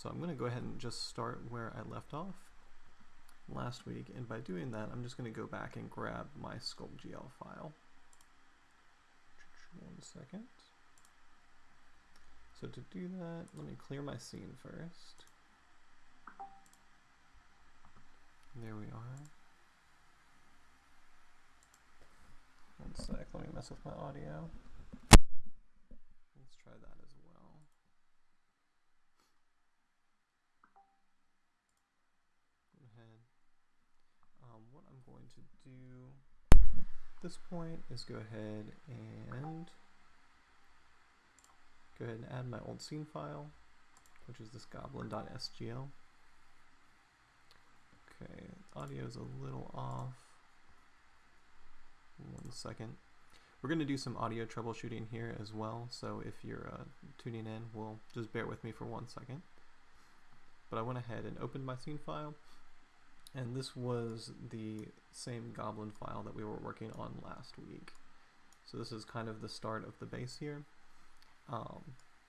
So I'm going to go ahead and just start where I left off last week, and by doing that, I'm just going to go back and grab my sculptgl file. One second. So to do that, let me clear my scene first. There we are. One sec, let me mess with my audio. Let's try that as well. Go ahead. Um, what I'm going to do this point is go ahead and go ahead and add my old scene file, which is this goblin.sgl. Okay, audio is a little off. One second. We're going to do some audio troubleshooting here as well, so if you're uh, tuning in, we'll just bear with me for one second. But I went ahead and opened my scene file, and this was the same goblin file that we were working on last week. So this is kind of the start of the base here. Um,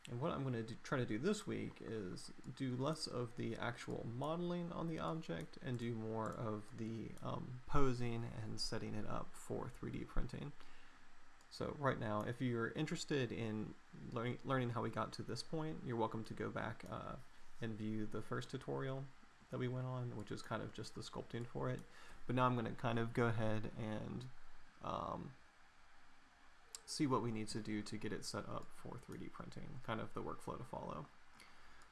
and what I'm going to try to do this week is do less of the actual modeling on the object and do more of the um, posing and setting it up for 3D printing. So right now, if you're interested in learning, learning how we got to this point, you're welcome to go back uh, and view the first tutorial that we went on, which is kind of just the sculpting for it. But now I'm going to kind of go ahead and um, see what we need to do to get it set up for 3D printing, kind of the workflow to follow.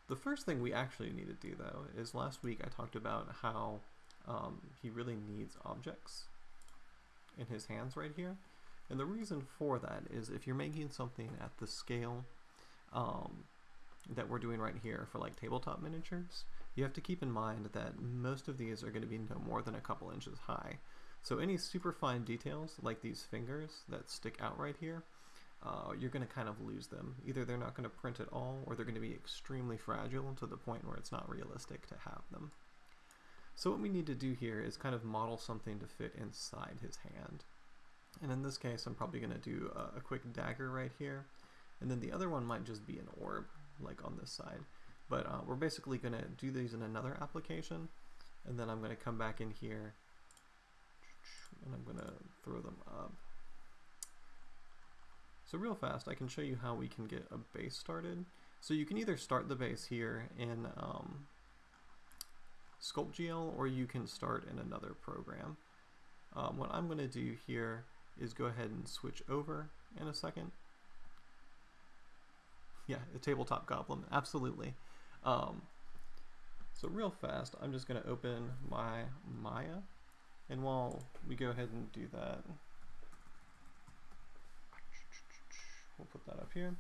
The first thing we actually need to do though is last week I talked about how um, he really needs objects in his hands right here. And the reason for that is if you're making something at the scale um, that we're doing right here for like tabletop miniatures, you have to keep in mind that most of these are going to be no more than a couple inches high. So any super fine details, like these fingers that stick out right here, uh, you're going to kind of lose them. Either they're not going to print at all, or they're going to be extremely fragile to the point where it's not realistic to have them. So what we need to do here is kind of model something to fit inside his hand. And in this case, I'm probably going to do a, a quick dagger right here. And then the other one might just be an orb, like on this side. But uh, we're basically going to do these in another application. And then I'm going to come back in here and I'm going to throw them up. So real fast, I can show you how we can get a base started. So you can either start the base here in um, SculptGL or you can start in another program. Um, what I'm going to do here is go ahead and switch over in a second. Yeah, a tabletop goblin, absolutely. Um, so real fast, I'm just going to open my Maya and while we go ahead and do that, we'll put that up here.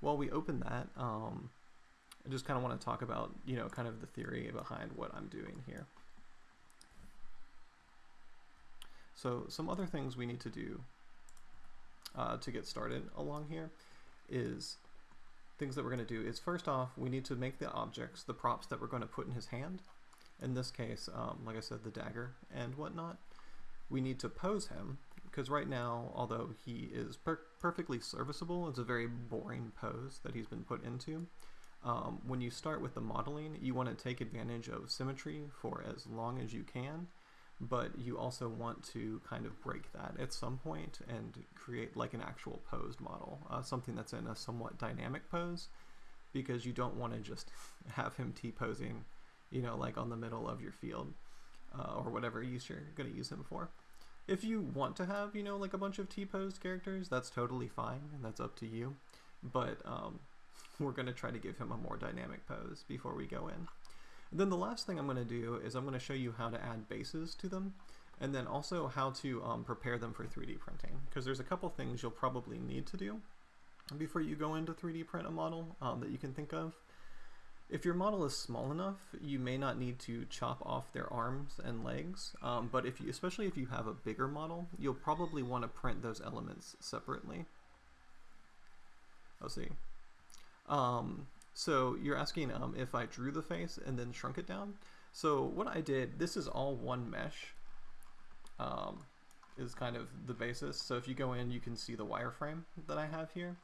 While we open that, um, I just kind of want to talk about, you know, kind of the theory behind what I'm doing here. So some other things we need to do uh, to get started along here is things that we're going to do is first off, we need to make the objects, the props that we're going to put in his hand. In this case, um, like I said, the dagger and whatnot, we need to pose him because right now, although he is per perfectly serviceable, it's a very boring pose that he's been put into. Um, when you start with the modeling, you want to take advantage of symmetry for as long as you can, but you also want to kind of break that at some point and create like an actual posed model, uh, something that's in a somewhat dynamic pose, because you don't want to just have him T-posing you know, like on the middle of your field uh, or whatever use you're going to use him for. If you want to have, you know, like a bunch of T-posed characters, that's totally fine, and that's up to you. But um, we're going to try to give him a more dynamic pose before we go in. And then the last thing I'm going to do is I'm going to show you how to add bases to them, and then also how to um, prepare them for 3D printing, because there's a couple things you'll probably need to do before you go into 3D print a model um, that you can think of. If your model is small enough, you may not need to chop off their arms and legs, um, but if you, especially if you have a bigger model, you'll probably want to print those elements separately. Let's see. Um, so you're asking um, if I drew the face and then shrunk it down. So what I did, this is all one mesh, um, is kind of the basis. So if you go in, you can see the wireframe that I have here.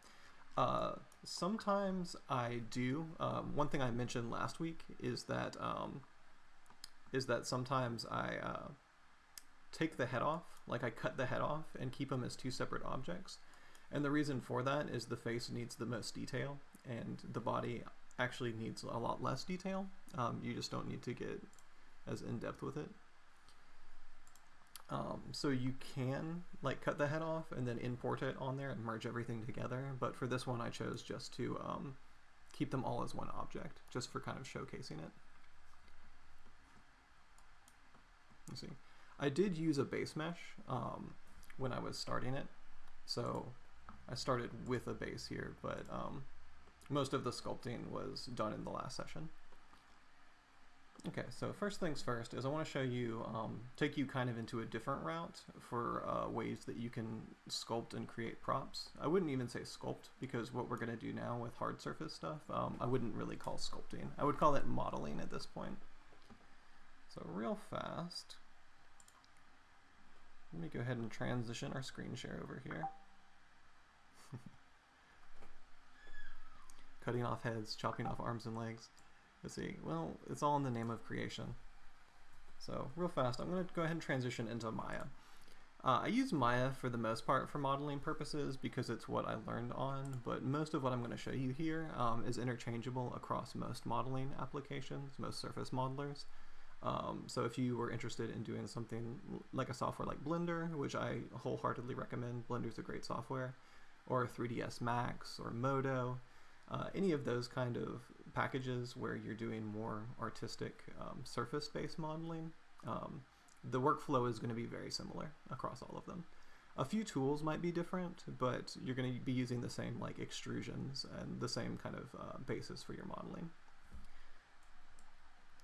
Uh, sometimes I do. Um, one thing I mentioned last week is that um, is that sometimes I uh, take the head off, like I cut the head off and keep them as two separate objects. And the reason for that is the face needs the most detail, and the body actually needs a lot less detail. Um, you just don't need to get as in depth with it. Um, so you can like cut the head off and then import it on there and merge everything together. But for this one, I chose just to um, keep them all as one object, just for kind of showcasing it. You see, I did use a base mesh um, when I was starting it. So I started with a base here, but um, most of the sculpting was done in the last session. Okay, so first things first is I want to show you, um, take you kind of into a different route for uh, ways that you can sculpt and create props. I wouldn't even say sculpt because what we're going to do now with hard surface stuff, um, I wouldn't really call sculpting. I would call it modeling at this point. So real fast, let me go ahead and transition our screen share over here. Cutting off heads, chopping off arms and legs. Let's see, well, it's all in the name of creation. So real fast, I'm going to go ahead and transition into Maya. Uh, I use Maya for the most part for modeling purposes because it's what I learned on, but most of what I'm going to show you here um, is interchangeable across most modeling applications, most surface modelers. Um, so if you were interested in doing something like a software like Blender, which I wholeheartedly recommend, Blender's a great software, or 3ds Max or Modo, uh, any of those kind of packages where you're doing more artistic um, surface-based modeling, um, the workflow is going to be very similar across all of them. A few tools might be different, but you're going to be using the same like extrusions and the same kind of uh, basis for your modeling.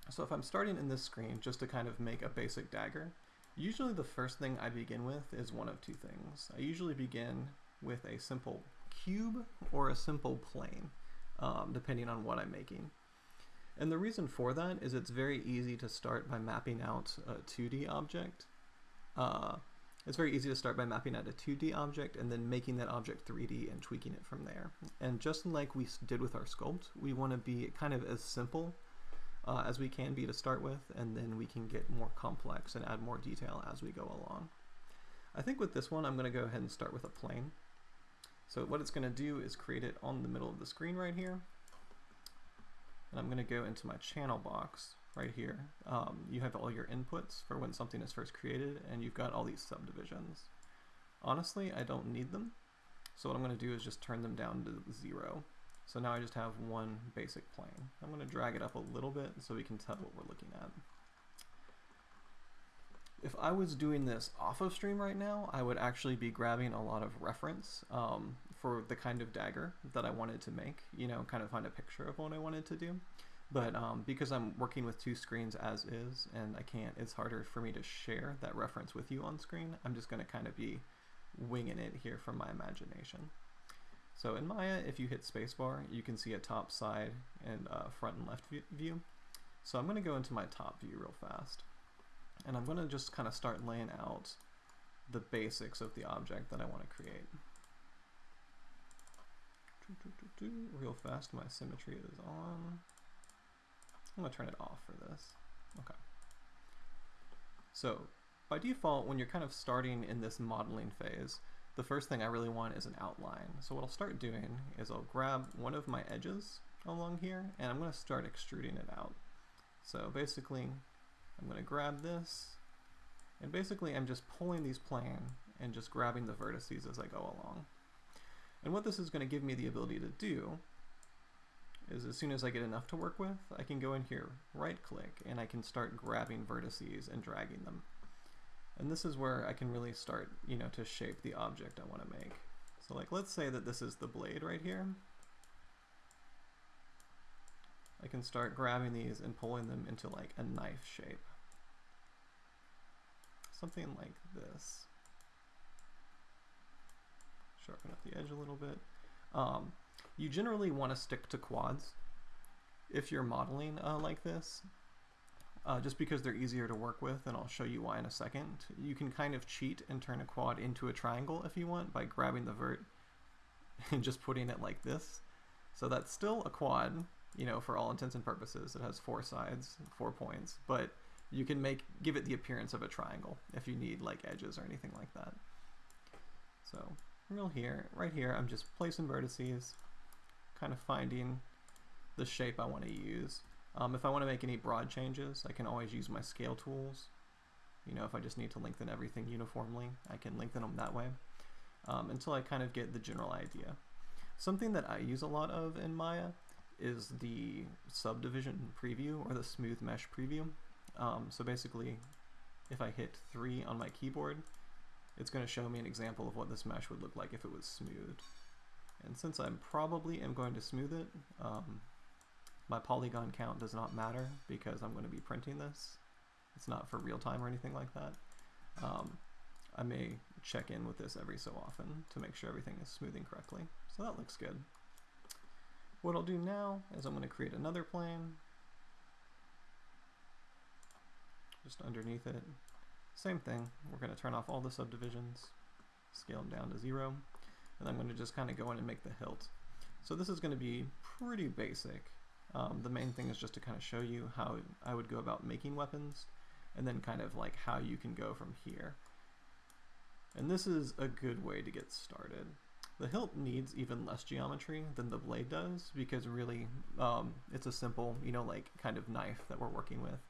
So if I'm starting in this screen just to kind of make a basic dagger, usually the first thing I begin with is one of two things. I usually begin with a simple cube or a simple plane, um, depending on what I'm making. And the reason for that is it's very easy to start by mapping out a 2D object. Uh, it's very easy to start by mapping out a 2D object and then making that object 3D and tweaking it from there. And just like we did with our sculpt, we want to be kind of as simple uh, as we can be to start with, and then we can get more complex and add more detail as we go along. I think with this one, I'm going to go ahead and start with a plane. So what it's going to do is create it on the middle of the screen right here. And I'm going to go into my channel box right here. Um, you have all your inputs for when something is first created, and you've got all these subdivisions. Honestly, I don't need them. So what I'm going to do is just turn them down to zero. So now I just have one basic plane. I'm going to drag it up a little bit so we can tell what we're looking at. If I was doing this off of stream right now, I would actually be grabbing a lot of reference um, for the kind of dagger that I wanted to make, you know, kind of find a picture of what I wanted to do. But um, because I'm working with two screens as is, and I can't, it's harder for me to share that reference with you on screen, I'm just going to kind of be winging it here from my imagination. So in Maya, if you hit spacebar, you can see a top, side, and uh, front and left view. So I'm going to go into my top view real fast. And I'm going to just kind of start laying out the basics of the object that I want to create. Real fast, my symmetry is on. I'm going to turn it off for this. Okay. So by default, when you're kind of starting in this modeling phase, the first thing I really want is an outline. So what I'll start doing is I'll grab one of my edges along here and I'm going to start extruding it out. So basically I'm going to grab this, and basically I'm just pulling these plane and just grabbing the vertices as I go along. And what this is going to give me the ability to do is as soon as I get enough to work with, I can go in here, right click, and I can start grabbing vertices and dragging them. And this is where I can really start, you know, to shape the object I want to make. So like, let's say that this is the blade right here. I can start grabbing these and pulling them into like a knife shape. Something like this. Sharpen up the edge a little bit. Um, you generally want to stick to quads if you're modeling uh, like this, uh, just because they're easier to work with, and I'll show you why in a second. You can kind of cheat and turn a quad into a triangle if you want by grabbing the vert and just putting it like this. So that's still a quad, you know, for all intents and purposes. It has four sides, four points, but you can make give it the appearance of a triangle if you need like edges or anything like that. So real here, right here, I'm just placing vertices, kind of finding the shape I want to use. Um, if I want to make any broad changes, I can always use my scale tools. You know, if I just need to lengthen everything uniformly, I can lengthen them that way um, until I kind of get the general idea. Something that I use a lot of in Maya is the subdivision preview or the smooth mesh preview. Um, so basically, if I hit 3 on my keyboard, it's going to show me an example of what this mesh would look like if it was smoothed. And since I probably am going to smooth it, um, my polygon count does not matter because I'm going to be printing this. It's not for real time or anything like that. Um, I may check in with this every so often to make sure everything is smoothing correctly. So that looks good. What I'll do now is I'm going to create another plane just underneath it. Same thing, we're going to turn off all the subdivisions, scale them down to zero, and I'm going to just kind of go in and make the hilt. So this is going to be pretty basic. Um, the main thing is just to kind of show you how I would go about making weapons, and then kind of like how you can go from here. And this is a good way to get started. The hilt needs even less geometry than the blade does because really um, it's a simple, you know, like kind of knife that we're working with.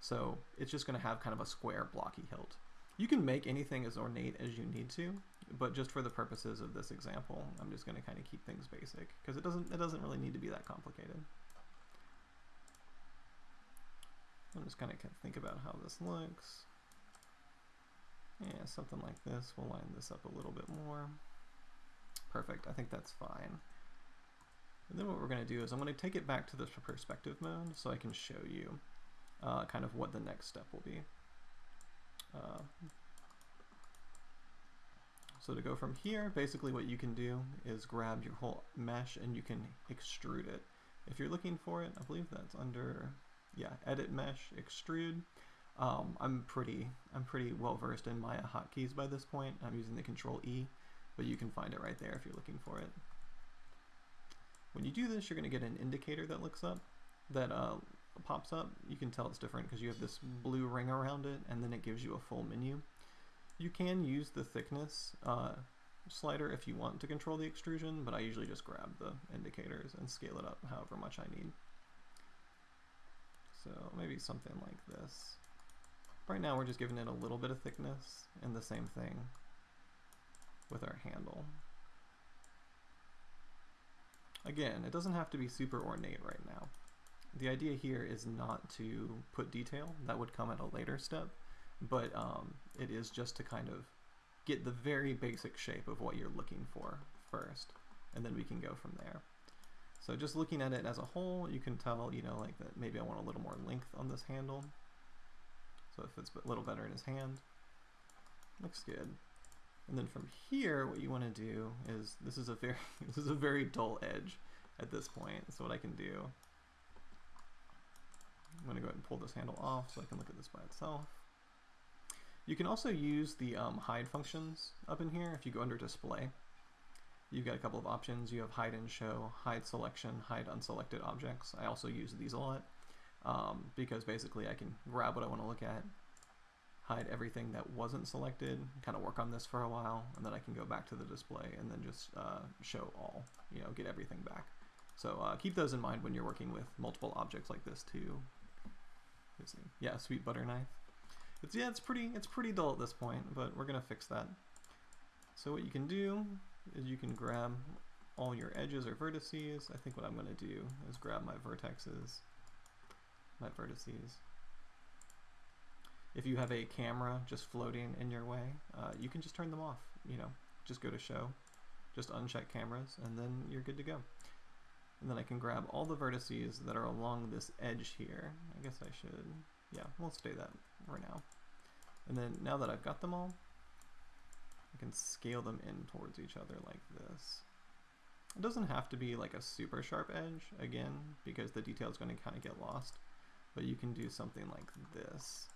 So it's just going to have kind of a square blocky hilt. You can make anything as ornate as you need to, but just for the purposes of this example, I'm just going to kind of keep things basic because it doesn't it doesn't really need to be that complicated. I'm just kind of think about how this looks. Yeah, something like this. We'll line this up a little bit more. Perfect, I think that's fine. And then what we're going to do is I'm going to take it back to the perspective mode so I can show you uh, kind of what the next step will be. Uh, so to go from here, basically what you can do is grab your whole mesh and you can extrude it. If you're looking for it, I believe that's under, yeah, edit mesh, extrude. Um, I'm pretty, I'm pretty well versed in Maya hotkeys by this point. I'm using the Control E, but you can find it right there if you're looking for it. When you do this, you're going to get an indicator that looks up, that uh, pops up. You can tell it's different because you have this blue ring around it, and then it gives you a full menu. You can use the thickness uh, slider if you want to control the extrusion, but I usually just grab the indicators and scale it up however much I need. So maybe something like this. Right now we're just giving it a little bit of thickness and the same thing with our handle. Again, it doesn't have to be super ornate right now. The idea here is not to put detail, that would come at a later step, but um, it is just to kind of get the very basic shape of what you're looking for first, and then we can go from there. So just looking at it as a whole, you can tell, you know, like that maybe I want a little more length on this handle. So it fits a little better in his hand. Looks good. And then from here, what you want to do is, this is a very, this is a very dull edge at this point. So what I can do, I'm going to go ahead and pull this handle off so I can look at this by itself. You can also use the um, hide functions up in here if you go under display. You've got a couple of options. You have hide and show, hide selection, hide unselected objects. I also use these a lot um, because basically I can grab what I want to look at, hide everything that wasn't selected, kind of work on this for a while, and then I can go back to the display and then just uh, show all, you know, get everything back. So uh, keep those in mind when you're working with multiple objects like this too. Yeah, sweet butter knife. It's yeah, it's pretty it's pretty dull at this point, but we're gonna fix that. So what you can do is you can grab all your edges or vertices. I think what I'm gonna do is grab my vertexes my vertices. If you have a camera just floating in your way, uh, you can just turn them off. You know, just go to show, just uncheck cameras, and then you're good to go. And then I can grab all the vertices that are along this edge here. I guess I should, yeah, we'll stay that for now. And then now that I've got them all, I can scale them in towards each other like this. It doesn't have to be like a super sharp edge, again, because the detail is going to kind of get lost but you can do something like this.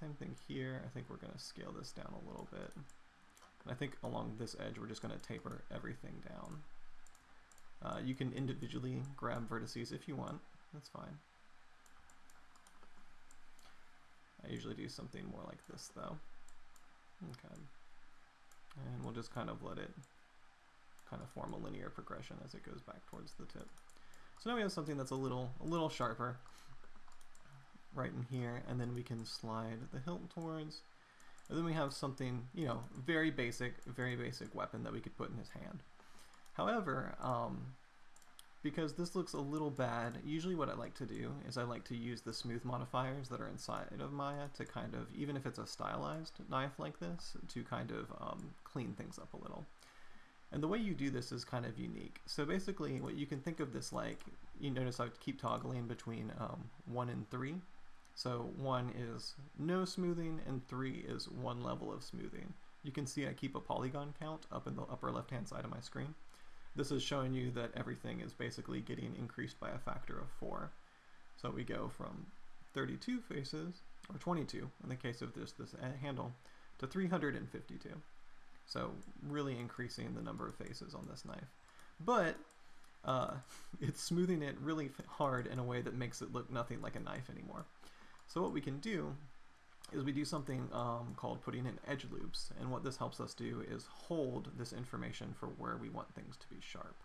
Same thing here. I think we're going to scale this down a little bit. And I think along this edge, we're just going to taper everything down. Uh, you can individually grab vertices if you want. That's fine. I usually do something more like this though. Okay. And we'll just kind of let it kind of form a linear progression as it goes back towards the tip. So now we have something that's a little a little sharper right in here, and then we can slide the hilt towards. And then we have something, you know, very basic, very basic weapon that we could put in his hand. However, um, because this looks a little bad, usually what I like to do is I like to use the smooth modifiers that are inside of Maya to kind of, even if it's a stylized knife like this, to kind of um, clean things up a little. And the way you do this is kind of unique. So basically what you can think of this like, you notice I keep toggling between um, 1 and 3. So 1 is no smoothing and 3 is one level of smoothing. You can see I keep a polygon count up in the upper left hand side of my screen. This is showing you that everything is basically getting increased by a factor of 4. So we go from 32 faces, or 22 in the case of this, this handle, to 352. So really increasing the number of faces on this knife. But uh, it's smoothing it really hard in a way that makes it look nothing like a knife anymore. So what we can do is we do something um, called putting in edge loops. And what this helps us do is hold this information for where we want things to be sharp.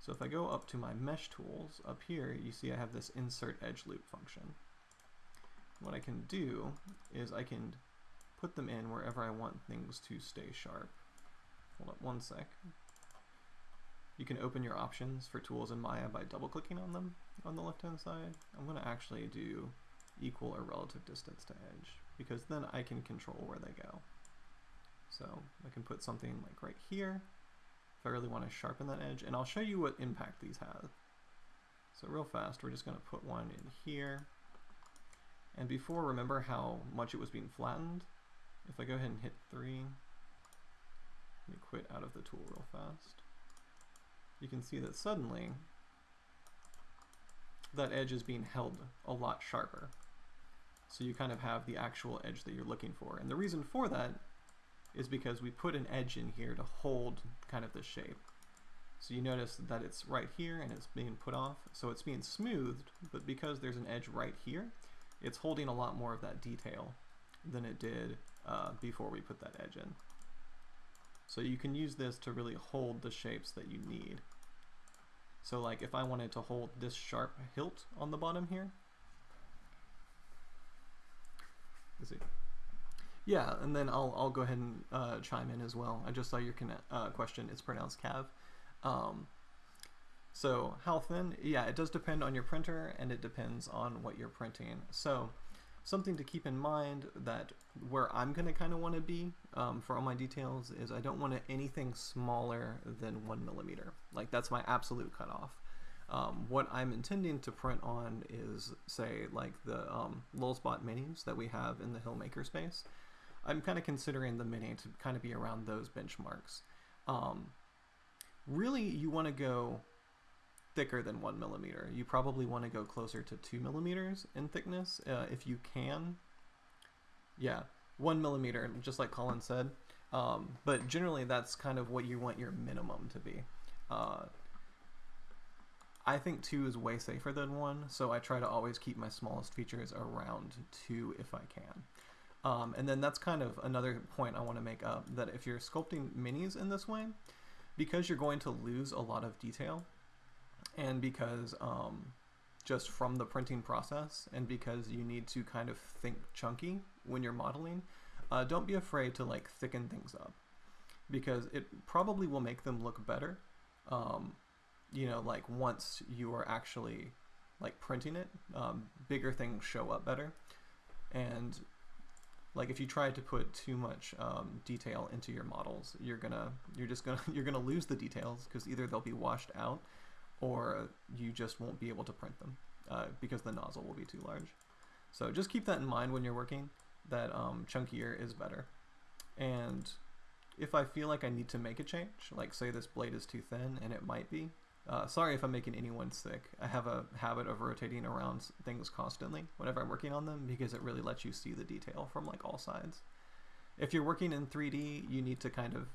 So if I go up to my mesh tools, up here you see I have this insert edge loop function. What I can do is I can put them in wherever I want things to stay sharp. Hold up one sec. You can open your options for tools in Maya by double clicking on them on the left hand side. I'm going to actually do equal or relative distance to edge because then I can control where they go. So I can put something like right here. If I really want to sharpen that edge and I'll show you what impact these have. So real fast we're just going to put one in here. And before remember how much it was being flattened? If I go ahead and hit 3 let me quit out of the tool real fast. You can see that suddenly that edge is being held a lot sharper so you kind of have the actual edge that you're looking for. And the reason for that is because we put an edge in here to hold kind of the shape. So you notice that it's right here and it's being put off. So it's being smoothed, but because there's an edge right here, it's holding a lot more of that detail than it did uh, before we put that edge in. So you can use this to really hold the shapes that you need. So like if I wanted to hold this sharp hilt on the bottom here, It? Yeah, and then I'll, I'll go ahead and uh, chime in as well. I just saw your uh, question. It's pronounced Cav. Um, so how thin? Yeah, it does depend on your printer and it depends on what you're printing. So something to keep in mind that where I'm going to kind of want to be um, for all my details is I don't want anything smaller than one millimeter. Like that's my absolute cutoff. Um, what I'm intending to print on is, say, like the um, Lulzbot minis that we have in the Hillmaker space. I'm kind of considering the mini to kind of be around those benchmarks. Um, really, you want to go thicker than one millimeter. You probably want to go closer to two millimeters in thickness uh, if you can. Yeah, one millimeter, just like Colin said. Um, but generally, that's kind of what you want your minimum to be. Uh, I think two is way safer than one, so I try to always keep my smallest features around two if I can. Um, and then that's kind of another point I want to make up, that if you're sculpting minis in this way, because you're going to lose a lot of detail, and because um, just from the printing process, and because you need to kind of think chunky when you're modeling, uh, don't be afraid to like thicken things up, because it probably will make them look better. Um, you know, like once you are actually like printing it, um, bigger things show up better. And like if you try to put too much um, detail into your models, you're gonna you're just gonna you're gonna lose the details because either they'll be washed out or you just won't be able to print them uh, because the nozzle will be too large. So just keep that in mind when you're working. That um, chunkier is better. And if I feel like I need to make a change, like say this blade is too thin, and it might be, uh, sorry if I'm making anyone sick. I have a habit of rotating around things constantly whenever I'm working on them because it really lets you see the detail from like all sides. if you're working in 3D, you need to kind of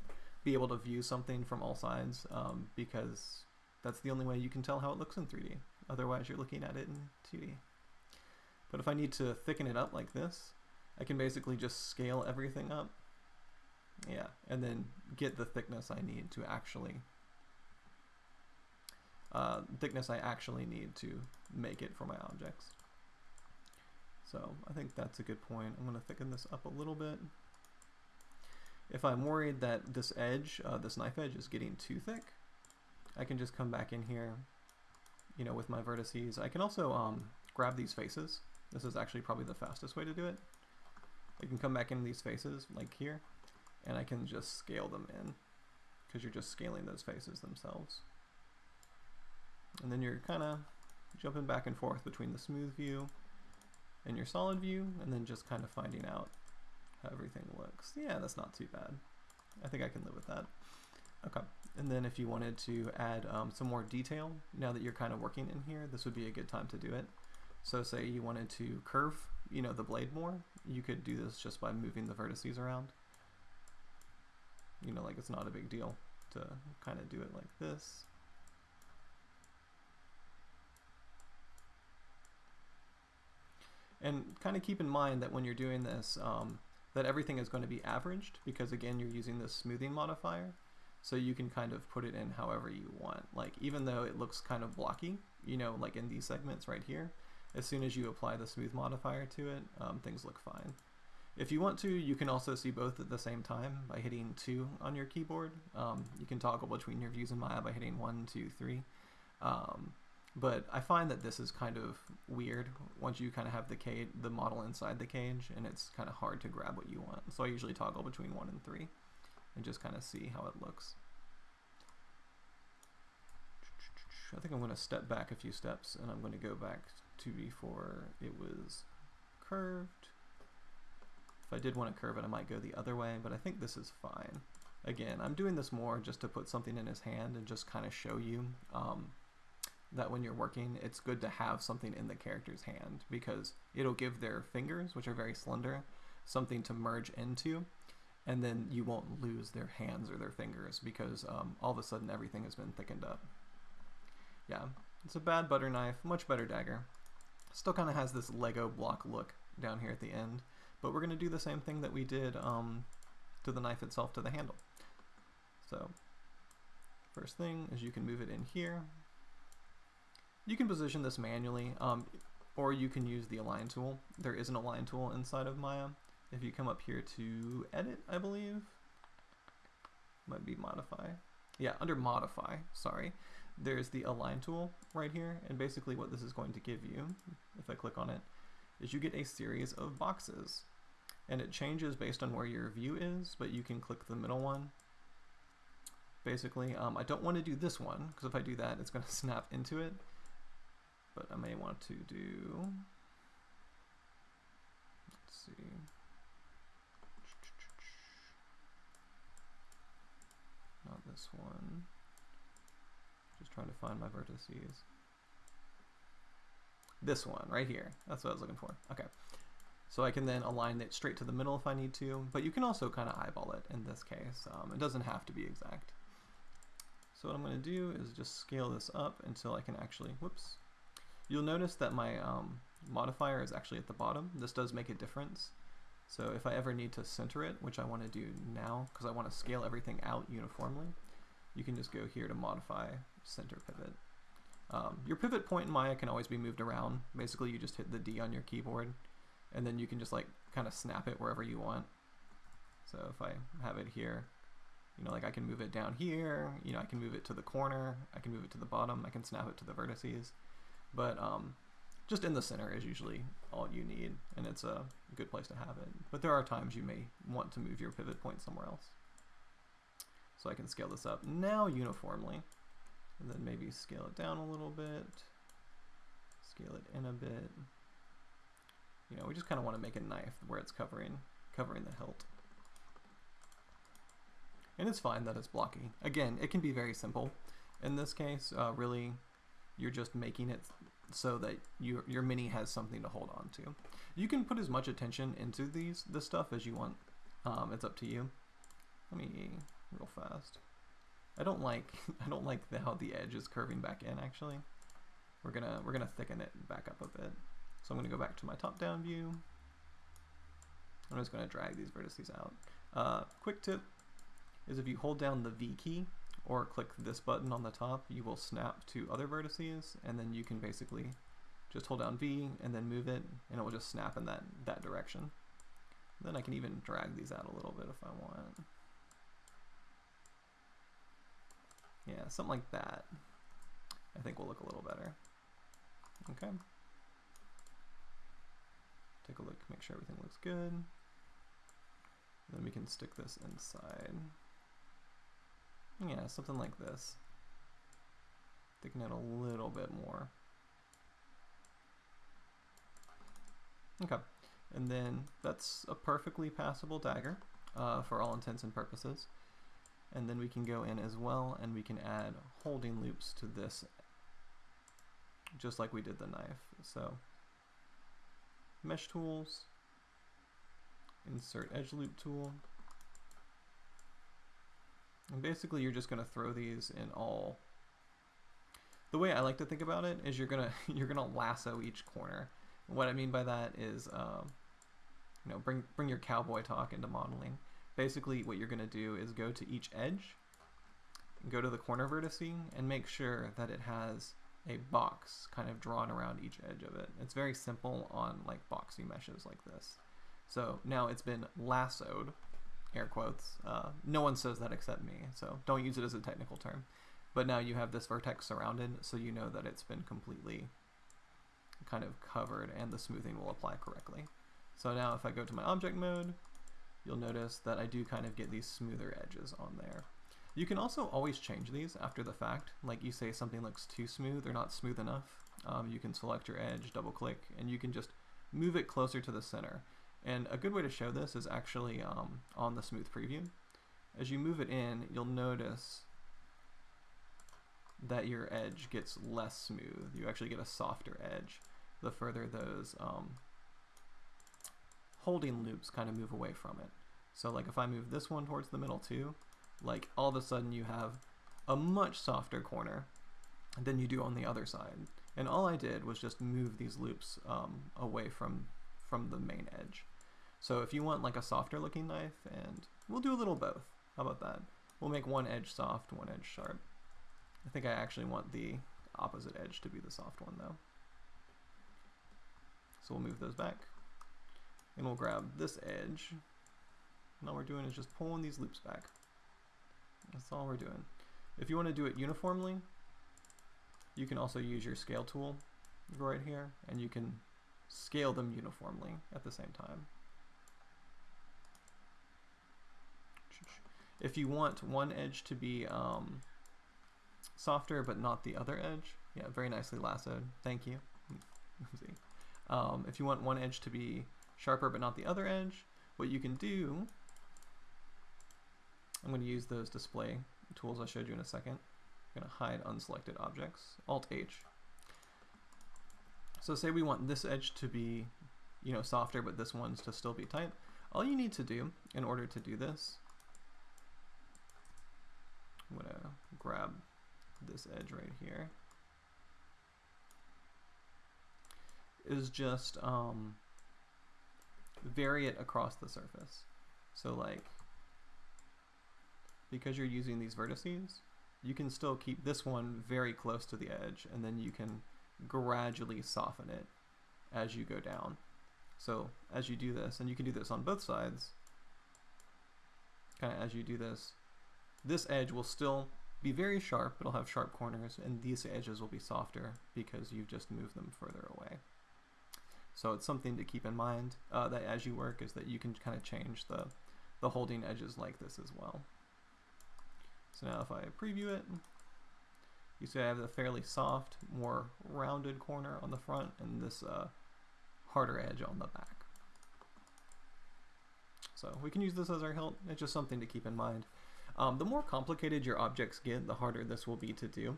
be able to view something from all sides um, because that's the only way you can tell how it looks in 3D. Otherwise, you're looking at it in 2D. But if I need to thicken it up like this, I can basically just scale everything up. Yeah, and then get the thickness I need to actually uh, thickness I actually need to make it for my objects. So I think that's a good point. I'm going to thicken this up a little bit. If I'm worried that this edge, uh, this knife edge is getting too thick, I can just come back in here, you know, with my vertices. I can also um, grab these faces. This is actually probably the fastest way to do it. I can come back in these faces, like here, and I can just scale them in, because you're just scaling those faces themselves. And then you're kind of jumping back and forth between the smooth view and your solid view, and then just kind of finding out how everything looks. Yeah, that's not too bad. I think I can live with that. Okay, and then if you wanted to add um, some more detail, now that you're kind of working in here, this would be a good time to do it. So say you wanted to curve, you know, the blade more, you could do this just by moving the vertices around. You know, like it's not a big deal to kind of do it like this. And kind of keep in mind that when you're doing this, um, that everything is going to be averaged because again, you're using this smoothing modifier. So you can kind of put it in however you want. Like even though it looks kind of blocky, you know, like in these segments right here, as soon as you apply the smooth modifier to it, um, things look fine. If you want to, you can also see both at the same time by hitting 2 on your keyboard. Um, you can toggle between your views in Maya by hitting one, two, three. Um, but I find that this is kind of weird once you kind of have the cage, the model inside the cage, and it's kind of hard to grab what you want. So I usually toggle between 1 and 3 and just kind of see how it looks. I think I'm going to step back a few steps and I'm going to go back to before it was curved. If I did want to curve it, I might go the other way, but I think this is fine. Again, I'm doing this more just to put something in his hand and just kind of show you um, that when you're working, it's good to have something in the character's hand because it'll give their fingers, which are very slender, something to merge into, and then you won't lose their hands or their fingers because um, all of a sudden everything has been thickened up. Yeah, it's a bad butter knife, much better dagger. Still kind of has this Lego block look down here at the end, but we're going to do the same thing that we did um, to the knife itself, to the handle. So, first thing is you can move it in here. You can position this manually, um, or you can use the align tool. There is an align tool inside of Maya. If you come up here to edit, I believe, might be modify. Yeah, under modify, sorry there's the align tool right here and basically what this is going to give you if I click on it is you get a series of boxes and it changes based on where your view is but you can click the middle one basically um, I don't want to do this one because if I do that it's going to snap into it but I may want to do let's see not this one just trying to find my vertices. This one right here. That's what I was looking for. Okay. So I can then align it straight to the middle if I need to, but you can also kind of eyeball it in this case. Um, it doesn't have to be exact. So what I'm going to do is just scale this up until I can actually, whoops. You'll notice that my um, modifier is actually at the bottom. This does make a difference. So if I ever need to center it, which I want to do now because I want to scale everything out uniformly, you can just go here to modify center pivot. Um, your pivot point in Maya can always be moved around. Basically, you just hit the D on your keyboard, and then you can just like kind of snap it wherever you want. So if I have it here, you know, like I can move it down here, you know, I can move it to the corner, I can move it to the bottom, I can snap it to the vertices. But um, just in the center is usually all you need, and it's a good place to have it. But there are times you may want to move your pivot point somewhere else. So I can scale this up now uniformly, and then maybe scale it down a little bit, scale it in a bit. You know, we just kind of want to make a knife where it's covering, covering the hilt. And it's fine that it's blocky. Again, it can be very simple. In this case, uh, really, you're just making it so that your, your mini has something to hold on to. You can put as much attention into these this stuff as you want Um, it's up to you. Let me real fast. I don't like I don't like the, how the edge is curving back in actually. We're gonna we're gonna thicken it back up a bit. So I'm gonna go back to my top down view. I'm just gonna drag these vertices out. Uh, quick tip is if you hold down the V key or click this button on the top, you will snap to other vertices and then you can basically just hold down V and then move it and it will just snap in that, that direction. Then I can even drag these out a little bit if I want. Yeah, something like that. I think will look a little better. Okay. Take a look, make sure everything looks good. Then we can stick this inside. Yeah, something like this. Thicken it a little bit more. Okay, and then that's a perfectly passable dagger uh, for all intents and purposes. And then we can go in as well and we can add holding loops to this just like we did the knife. So mesh tools, insert edge loop tool. And basically you're just going to throw these in all the way I like to think about it is you're gonna you're gonna lasso each corner. What I mean by that is, um, you know, bring bring your cowboy talk into modeling. Basically, what you're gonna do is go to each edge, go to the corner vertex, and make sure that it has a box kind of drawn around each edge of it. It's very simple on like boxy meshes like this. So now it's been lassoed, air quotes. Uh, no one says that except me, so don't use it as a technical term. But now you have this vertex surrounded, so you know that it's been completely kind of covered and the smoothing will apply correctly. So now if I go to my object mode, you'll notice that I do kind of get these smoother edges on there. You can also always change these after the fact. Like you say something looks too smooth or not smooth enough. Um, you can select your edge, double click, and you can just move it closer to the center. And a good way to show this is actually um, on the smooth preview. As you move it in, you'll notice that your edge gets less smooth. You actually get a softer edge the further those um, holding loops kind of move away from it. So like if I move this one towards the middle too, like all of a sudden you have a much softer corner than you do on the other side. And all I did was just move these loops um, away from, from the main edge. So if you want like a softer looking knife, and we'll do a little both. How about that? We'll make one edge soft, one edge sharp. I think I actually want the opposite edge to be the soft one though. So we'll move those back. And we'll grab this edge. And all we're doing is just pulling these loops back. That's all we're doing. If you want to do it uniformly, you can also use your scale tool right here, and you can scale them uniformly at the same time. If you want one edge to be um, softer but not the other edge, yeah, very nicely lassoed, thank you. um, if you want one edge to be sharper but not the other edge, what you can do I'm going to use those display tools I showed you in a second. I'm going to hide unselected objects, Alt-H. So say we want this edge to be, you know, softer, but this one's to still be tight. All you need to do in order to do this, I'm to grab this edge right here, is just um, vary it across the surface. So like because you're using these vertices, you can still keep this one very close to the edge and then you can gradually soften it as you go down. So as you do this, and you can do this on both sides, kind of as you do this, this edge will still be very sharp, it'll have sharp corners, and these edges will be softer because you've just moved them further away. So it's something to keep in mind uh, that as you work is that you can kind of change the, the holding edges like this as well. So now if I preview it, you see I have a fairly soft, more rounded corner on the front and this uh, harder edge on the back. So we can use this as our hilt. It's just something to keep in mind. Um, the more complicated your objects get, the harder this will be to do.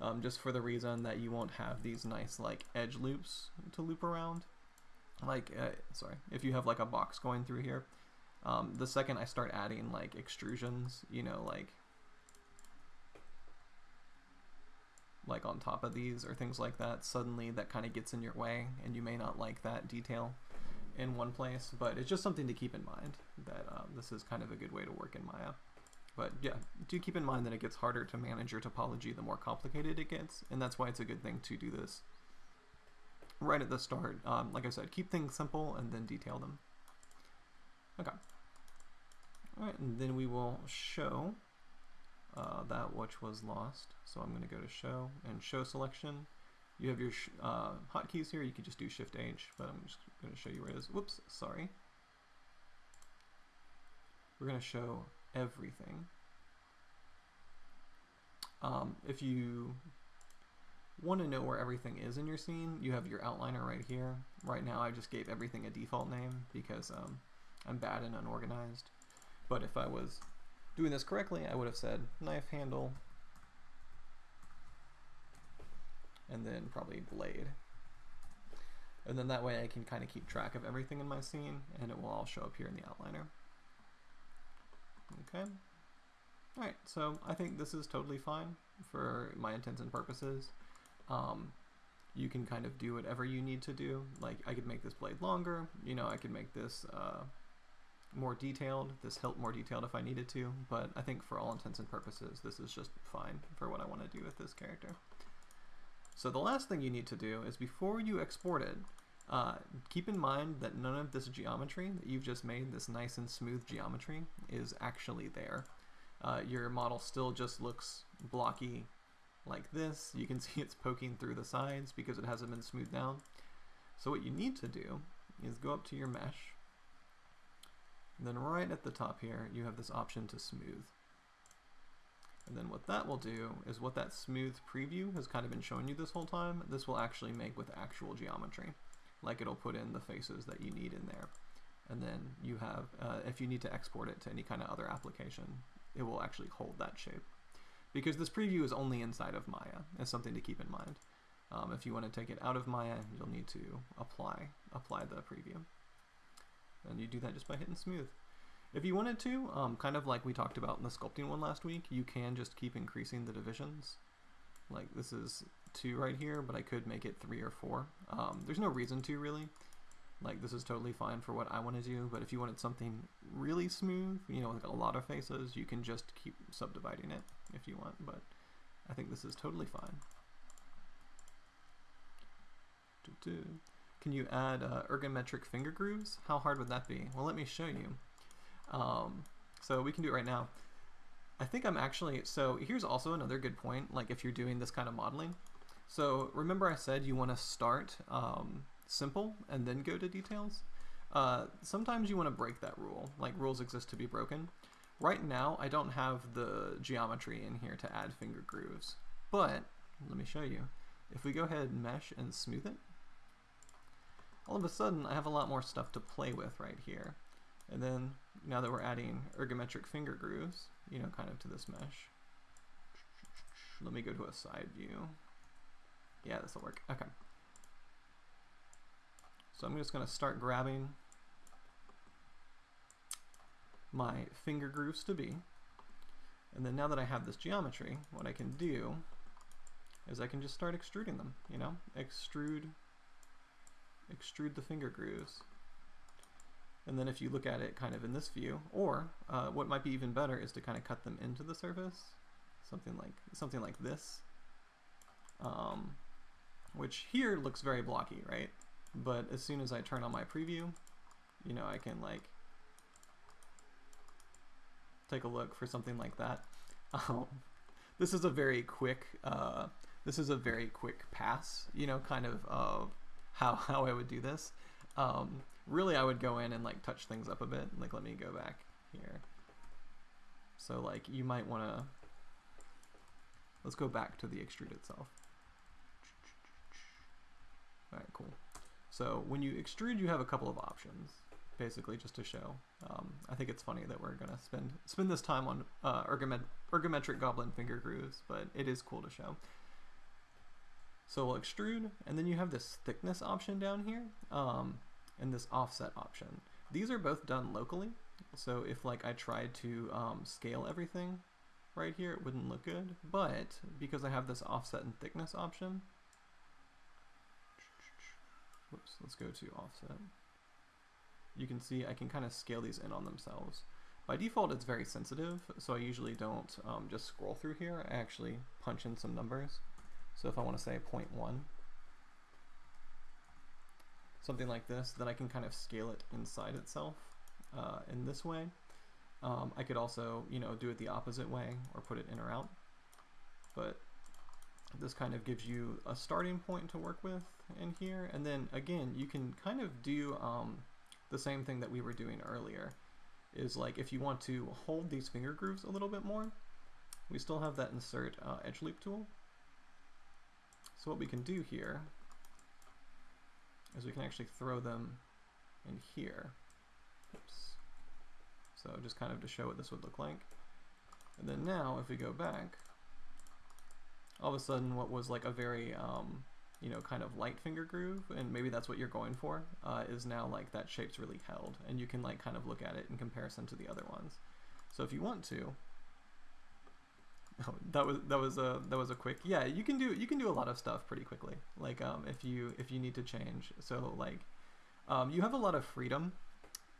Um, just for the reason that you won't have these nice like edge loops to loop around. Like, uh, sorry, if you have like a box going through here, Um, the second I start adding like extrusions, you know, like like on top of these or things like that, suddenly that kind of gets in your way and you may not like that detail in one place, but it's just something to keep in mind that um, this is kind of a good way to work in Maya. But yeah, do keep in mind that it gets harder to manage your topology the more complicated it gets, and that's why it's a good thing to do this right at the start. Um, like I said, keep things simple and then detail them. Okay. Alright, and then we will show uh, that which was lost. So I'm going to go to show and show selection. You have your uh, hotkeys here. You can just do Shift H, but I'm just going to show you where it is. Whoops, sorry. We're going to show everything. Um, if you want to know where everything is in your scene, you have your outliner right here. Right now I just gave everything a default name because um, I'm bad and unorganized. But if I was doing this correctly, I would have said knife handle and then probably blade. And then that way I can kind of keep track of everything in my scene and it will all show up here in the outliner. Okay. Alright, so I think this is totally fine for my intents and purposes. Um, you can kind of do whatever you need to do. Like I could make this blade longer, you know, I could make this uh, more detailed, this hilt more detailed if I needed to, but I think for all intents and purposes, this is just fine for what I want to do with this character. So the last thing you need to do is before you export it, uh, keep in mind that none of this geometry that you've just made, this nice and smooth geometry, is actually there. Uh, your model still just looks blocky like this. You can see it's poking through the sides because it hasn't been smoothed down. So what you need to do is go up to your mesh, and then right at the top here, you have this option to smooth. And then what that will do is what that smooth preview has kind of been showing you this whole time, this will actually make with actual geometry. Like it'll put in the faces that you need in there. And then you have, uh, if you need to export it to any kind of other application, it will actually hold that shape. Because this preview is only inside of Maya, is something to keep in mind. Um, if you want to take it out of Maya, you'll need to apply, apply the preview. And you do that just by hitting smooth. If you wanted to, um, kind of like we talked about in the sculpting one last week, you can just keep increasing the divisions. Like this is two right here, but I could make it three or four. Um, there's no reason to really. Like this is totally fine for what I want to do, but if you wanted something really smooth, you know, like a lot of faces, you can just keep subdividing it if you want, but I think this is totally fine. Can you add uh, ergometric finger grooves? How hard would that be? Well, let me show you. Um, so we can do it right now. I think I'm actually, so here's also another good point, like if you're doing this kind of modeling. So remember I said you want to start um, simple and then go to details? Uh, sometimes you want to break that rule, like rules exist to be broken. Right now, I don't have the geometry in here to add finger grooves, but let me show you. If we go ahead and mesh and smooth it, all of a sudden I have a lot more stuff to play with right here. And then now that we're adding ergometric finger grooves, you know, kind of to this mesh, let me go to a side view. Yeah, this will work. Okay. So I'm just going to start grabbing my finger grooves to be. And then now that I have this geometry, what I can do is I can just start extruding them, you know? Extrude, extrude the finger grooves. And then if you look at it kind of in this view, or uh, what might be even better is to kind of cut them into the surface, something like something like this, um, which here looks very blocky, right? But as soon as I turn on my preview, you know, I can like take a look for something like that. Um, this is a very quick, uh, this is a very quick pass, you know, kind of uh, how, how I would do this. Um, really, I would go in and like touch things up a bit. Like, let me go back here. So like, you might want to, let's go back to the extrude itself. All right, cool. So when you extrude, you have a couple of options, basically just to show. Um, I think it's funny that we're gonna spend spend this time on uh, ergomet ergometric goblin finger grooves, but it is cool to show. So we'll extrude, and then you have this thickness option down here, um, and this offset option. These are both done locally, So if like I tried to um, scale everything right here, it wouldn't look good. But because I have this offset and thickness option, whoops, let's go to offset. You can see I can kind of scale these in on themselves. By default, it's very sensitive, so I usually don't um, just scroll through here. I actually punch in some numbers. So if I want to say 0.1, something like this, then I can kind of scale it inside itself uh, in this way. Um, I could also, you know, do it the opposite way or put it in or out. But this kind of gives you a starting point to work with in here. And then again, you can kind of do um, the same thing that we were doing earlier is like if you want to hold these finger grooves a little bit more, we still have that insert uh, edge loop tool. So what we can do here is we can actually throw them in here. Oops. So just kind of to show what this would look like. And then now if we go back, all of a sudden what was like a very um, you know, kind of light finger groove, and maybe that's what you're going for, uh, is now like that shape's really held, and you can like kind of look at it in comparison to the other ones. So if you want to, oh, that was that was a that was a quick yeah you can do you can do a lot of stuff pretty quickly. Like um, if you if you need to change. So like um, you have a lot of freedom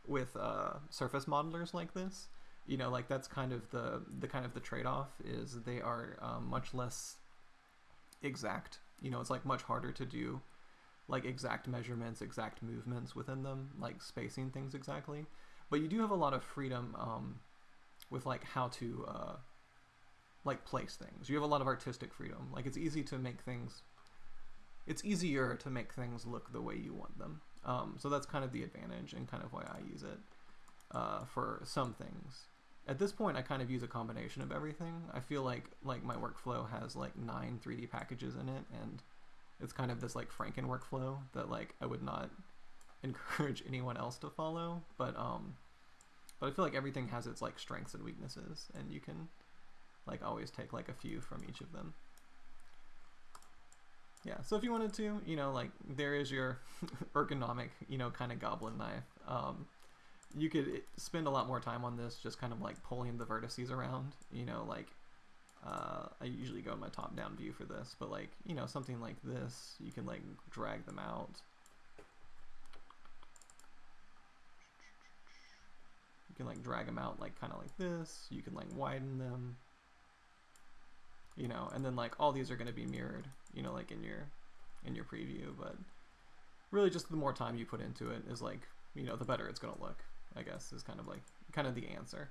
with uh, surface modelers like this. You know like that's kind of the the kind of the trade-off is they are um, much less exact. You know, it's like much harder to do like exact measurements, exact movements within them, like spacing things exactly. But you do have a lot of freedom um, with like how to uh, like place things. You have a lot of artistic freedom. Like it's easy to make things. It's easier to make things look the way you want them. Um, so that's kind of the advantage and kind of why I use it uh, for some things at this point I kind of use a combination of everything. I feel like like my workflow has like nine 3D packages in it and it's kind of this like Franken workflow that like I would not encourage anyone else to follow, but um but I feel like everything has its like strengths and weaknesses and you can like always take like a few from each of them. Yeah, so if you wanted to, you know, like there is your ergonomic, you know, kind of goblin knife. Um, you could spend a lot more time on this just kind of like pulling the vertices around you know like uh, I usually go in my top down view for this but like you know something like this you can like drag them out you can like drag them out like kind of like this you can like widen them you know and then like all these are going to be mirrored you know like in your in your preview but really just the more time you put into it is like you know the better it's going to look I guess is kind of like kind of the answer.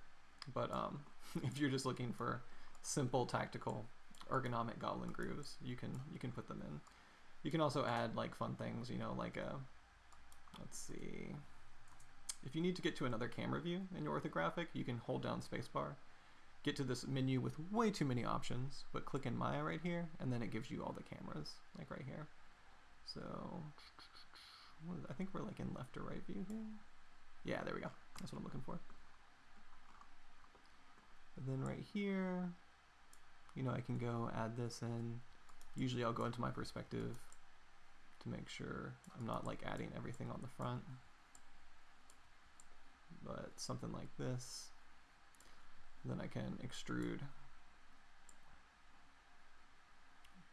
But um, if you're just looking for simple tactical ergonomic goblin grooves, you can you can put them in. You can also add like fun things, you know, like a let's see. If you need to get to another camera view in your orthographic, you can hold down spacebar, get to this menu with way too many options, but click in Maya right here, and then it gives you all the cameras, like right here. So, I think we're like in left or right view here. Yeah, there we go. That's what I'm looking for. And then right here, you know, I can go add this in. Usually I'll go into my perspective to make sure I'm not like adding everything on the front. But something like this. Then I can extrude,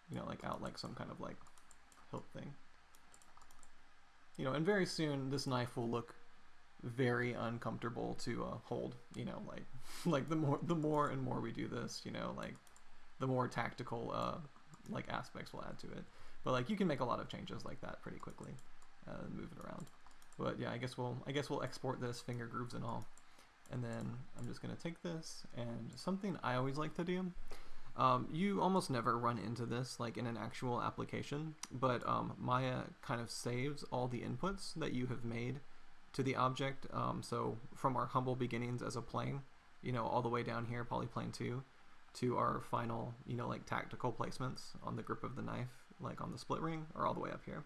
you know, like out like some kind of like hilt thing. You know, and very soon this knife will look very uncomfortable to uh, hold. You know, like like the more the more and more we do this, you know, like the more tactical uh, like aspects we'll add to it. But like you can make a lot of changes like that pretty quickly uh, move it around. But yeah, I guess we'll I guess we'll export this finger grooves and all. And then I'm just gonna take this and something I always like to do. Um, you almost never run into this like in an actual application, but um, Maya kind of saves all the inputs that you have made to the object. Um, so from our humble beginnings as a plane, you know, all the way down here, polyplane 2, to our final, you know, like tactical placements on the grip of the knife, like on the split ring, or all the way up here.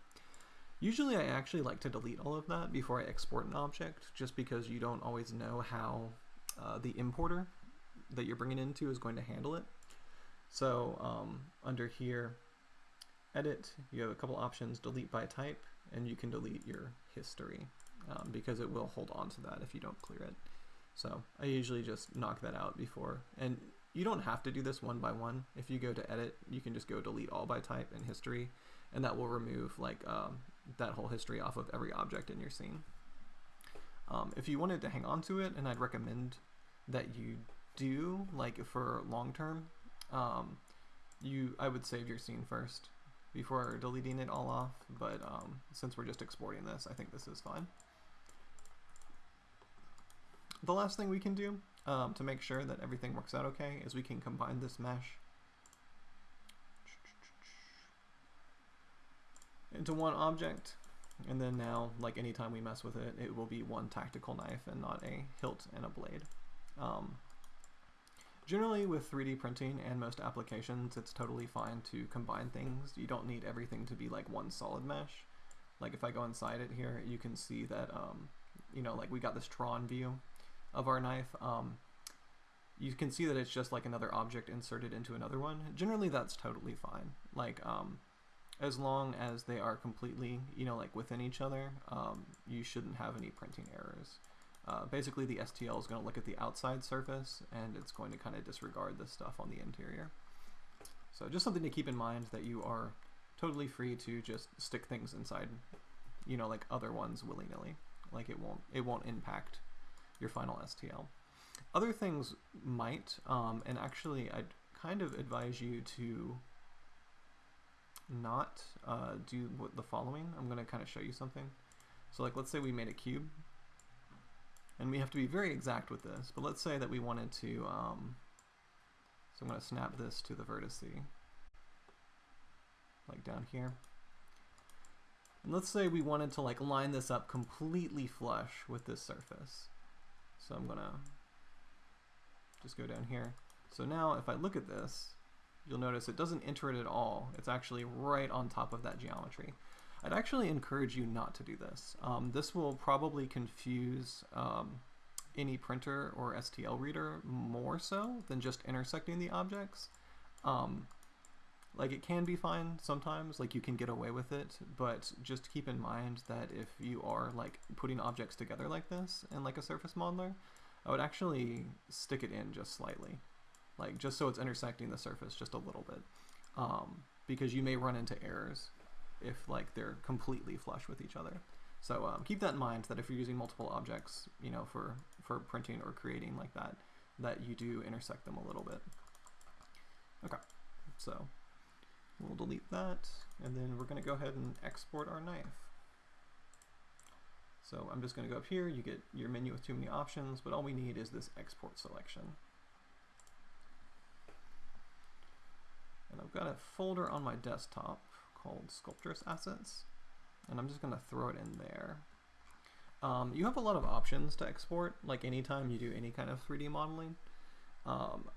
Usually I actually like to delete all of that before I export an object, just because you don't always know how uh, the importer that you're bringing into is going to handle it. So um, under here, edit, you have a couple options, delete by type, and you can delete your history um, because it will hold on to that if you don't clear it. So I usually just knock that out before. And you don't have to do this one by one. If you go to edit, you can just go delete all by type and history, and that will remove like um, that whole history off of every object in your scene. Um, if you wanted to hang on to it, and I'd recommend that you do, like for long term, um, you I would save your scene first before deleting it all off. But um, since we're just exporting this, I think this is fine. The last thing we can do um, to make sure that everything works out okay is we can combine this mesh into one object and then now like anytime we mess with it it will be one tactical knife and not a hilt and a blade um, generally with 3d printing and most applications it's totally fine to combine things you don't need everything to be like one solid mesh like if I go inside it here you can see that um, you know like we got this Tron view of our knife, um, you can see that it's just like another object inserted into another one. Generally, that's totally fine. Like, um, as long as they are completely, you know, like within each other, um, you shouldn't have any printing errors. Uh, basically, the STL is going to look at the outside surface and it's going to kind of disregard the stuff on the interior. So just something to keep in mind that you are totally free to just stick things inside, you know, like other ones willy-nilly. Like it won't, it won't impact your final STL. Other things might, um, and actually I'd kind of advise you to not uh, do the following. I'm going to kind of show you something. So like let's say we made a cube, and we have to be very exact with this, but let's say that we wanted to, um, so I'm going to snap this to the vertex, like down here. And let's say we wanted to like line this up completely flush with this surface. So I'm gonna just go down here. So now if I look at this, you'll notice it doesn't enter it at all. It's actually right on top of that geometry. I'd actually encourage you not to do this. Um, this will probably confuse um, any printer or STL reader more so than just intersecting the objects. Um, like it can be fine sometimes, like you can get away with it, but just keep in mind that if you are like putting objects together like this in like a surface modeler, I would actually stick it in just slightly, like just so it's intersecting the surface just a little bit, um, because you may run into errors if like they're completely flush with each other. So um, keep that in mind that if you're using multiple objects, you know, for, for printing or creating like that, that you do intersect them a little bit. Okay, so We'll delete that, and then we're going to go ahead and export our knife. So I'm just going to go up here, you get your menu with too many options, but all we need is this export selection. And I've got a folder on my desktop called Sculptris Assets, and I'm just going to throw it in there. Um, you have a lot of options to export, like anytime you do any kind of 3D modeling. Um,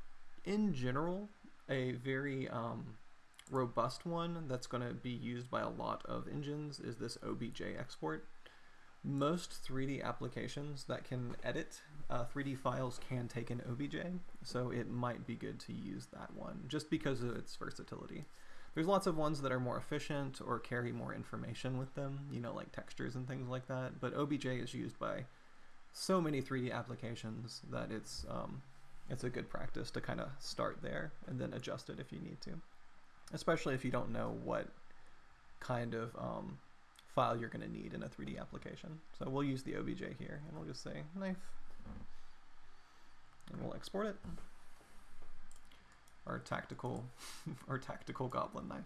in general, a very um, robust one that's going to be used by a lot of engines is this OBJ export. Most 3D applications that can edit uh, 3D files can take an OBJ, so it might be good to use that one just because of its versatility. There's lots of ones that are more efficient or carry more information with them, you know, like textures and things like that, but OBJ is used by so many 3D applications that it's um, it's a good practice to kind of start there and then adjust it if you need to especially if you don't know what kind of um, file you're going to need in a 3D application. So we'll use the OBJ here, and we'll just say knife, and we'll export it. Our tactical, our tactical goblin knife.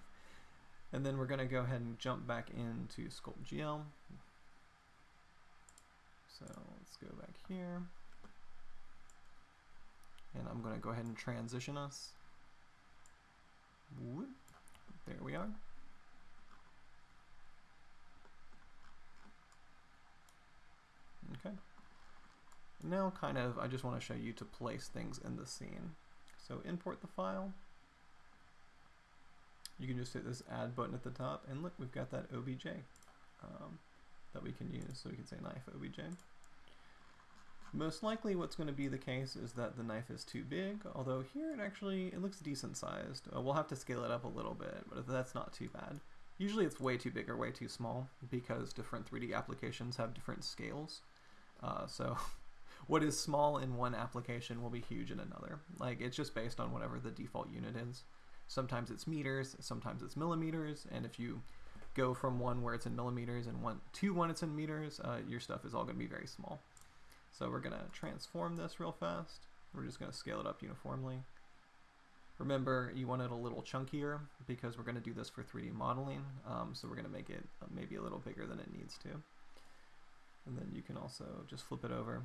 And then we're going to go ahead and jump back into Sculpt GL. So let's go back here. And I'm going to go ahead and transition us Whoop. There we are. Okay. Now kind of, I just want to show you to place things in the scene. So import the file. You can just hit this add button at the top and look, we've got that OBJ um, that we can use. So we can say knife OBJ. Most likely what's going to be the case is that the knife is too big, although here it actually, it looks decent sized. Uh, we'll have to scale it up a little bit, but that's not too bad. Usually it's way too big or way too small because different 3D applications have different scales. Uh, so what is small in one application will be huge in another. Like it's just based on whatever the default unit is. Sometimes it's meters, sometimes it's millimeters, and if you go from one where it's in millimeters and one to one it's in meters, uh, your stuff is all going to be very small. So we're going to transform this real fast. We're just going to scale it up uniformly. Remember, you want it a little chunkier because we're going to do this for 3D modeling. Um, so we're going to make it uh, maybe a little bigger than it needs to. And then you can also just flip it over.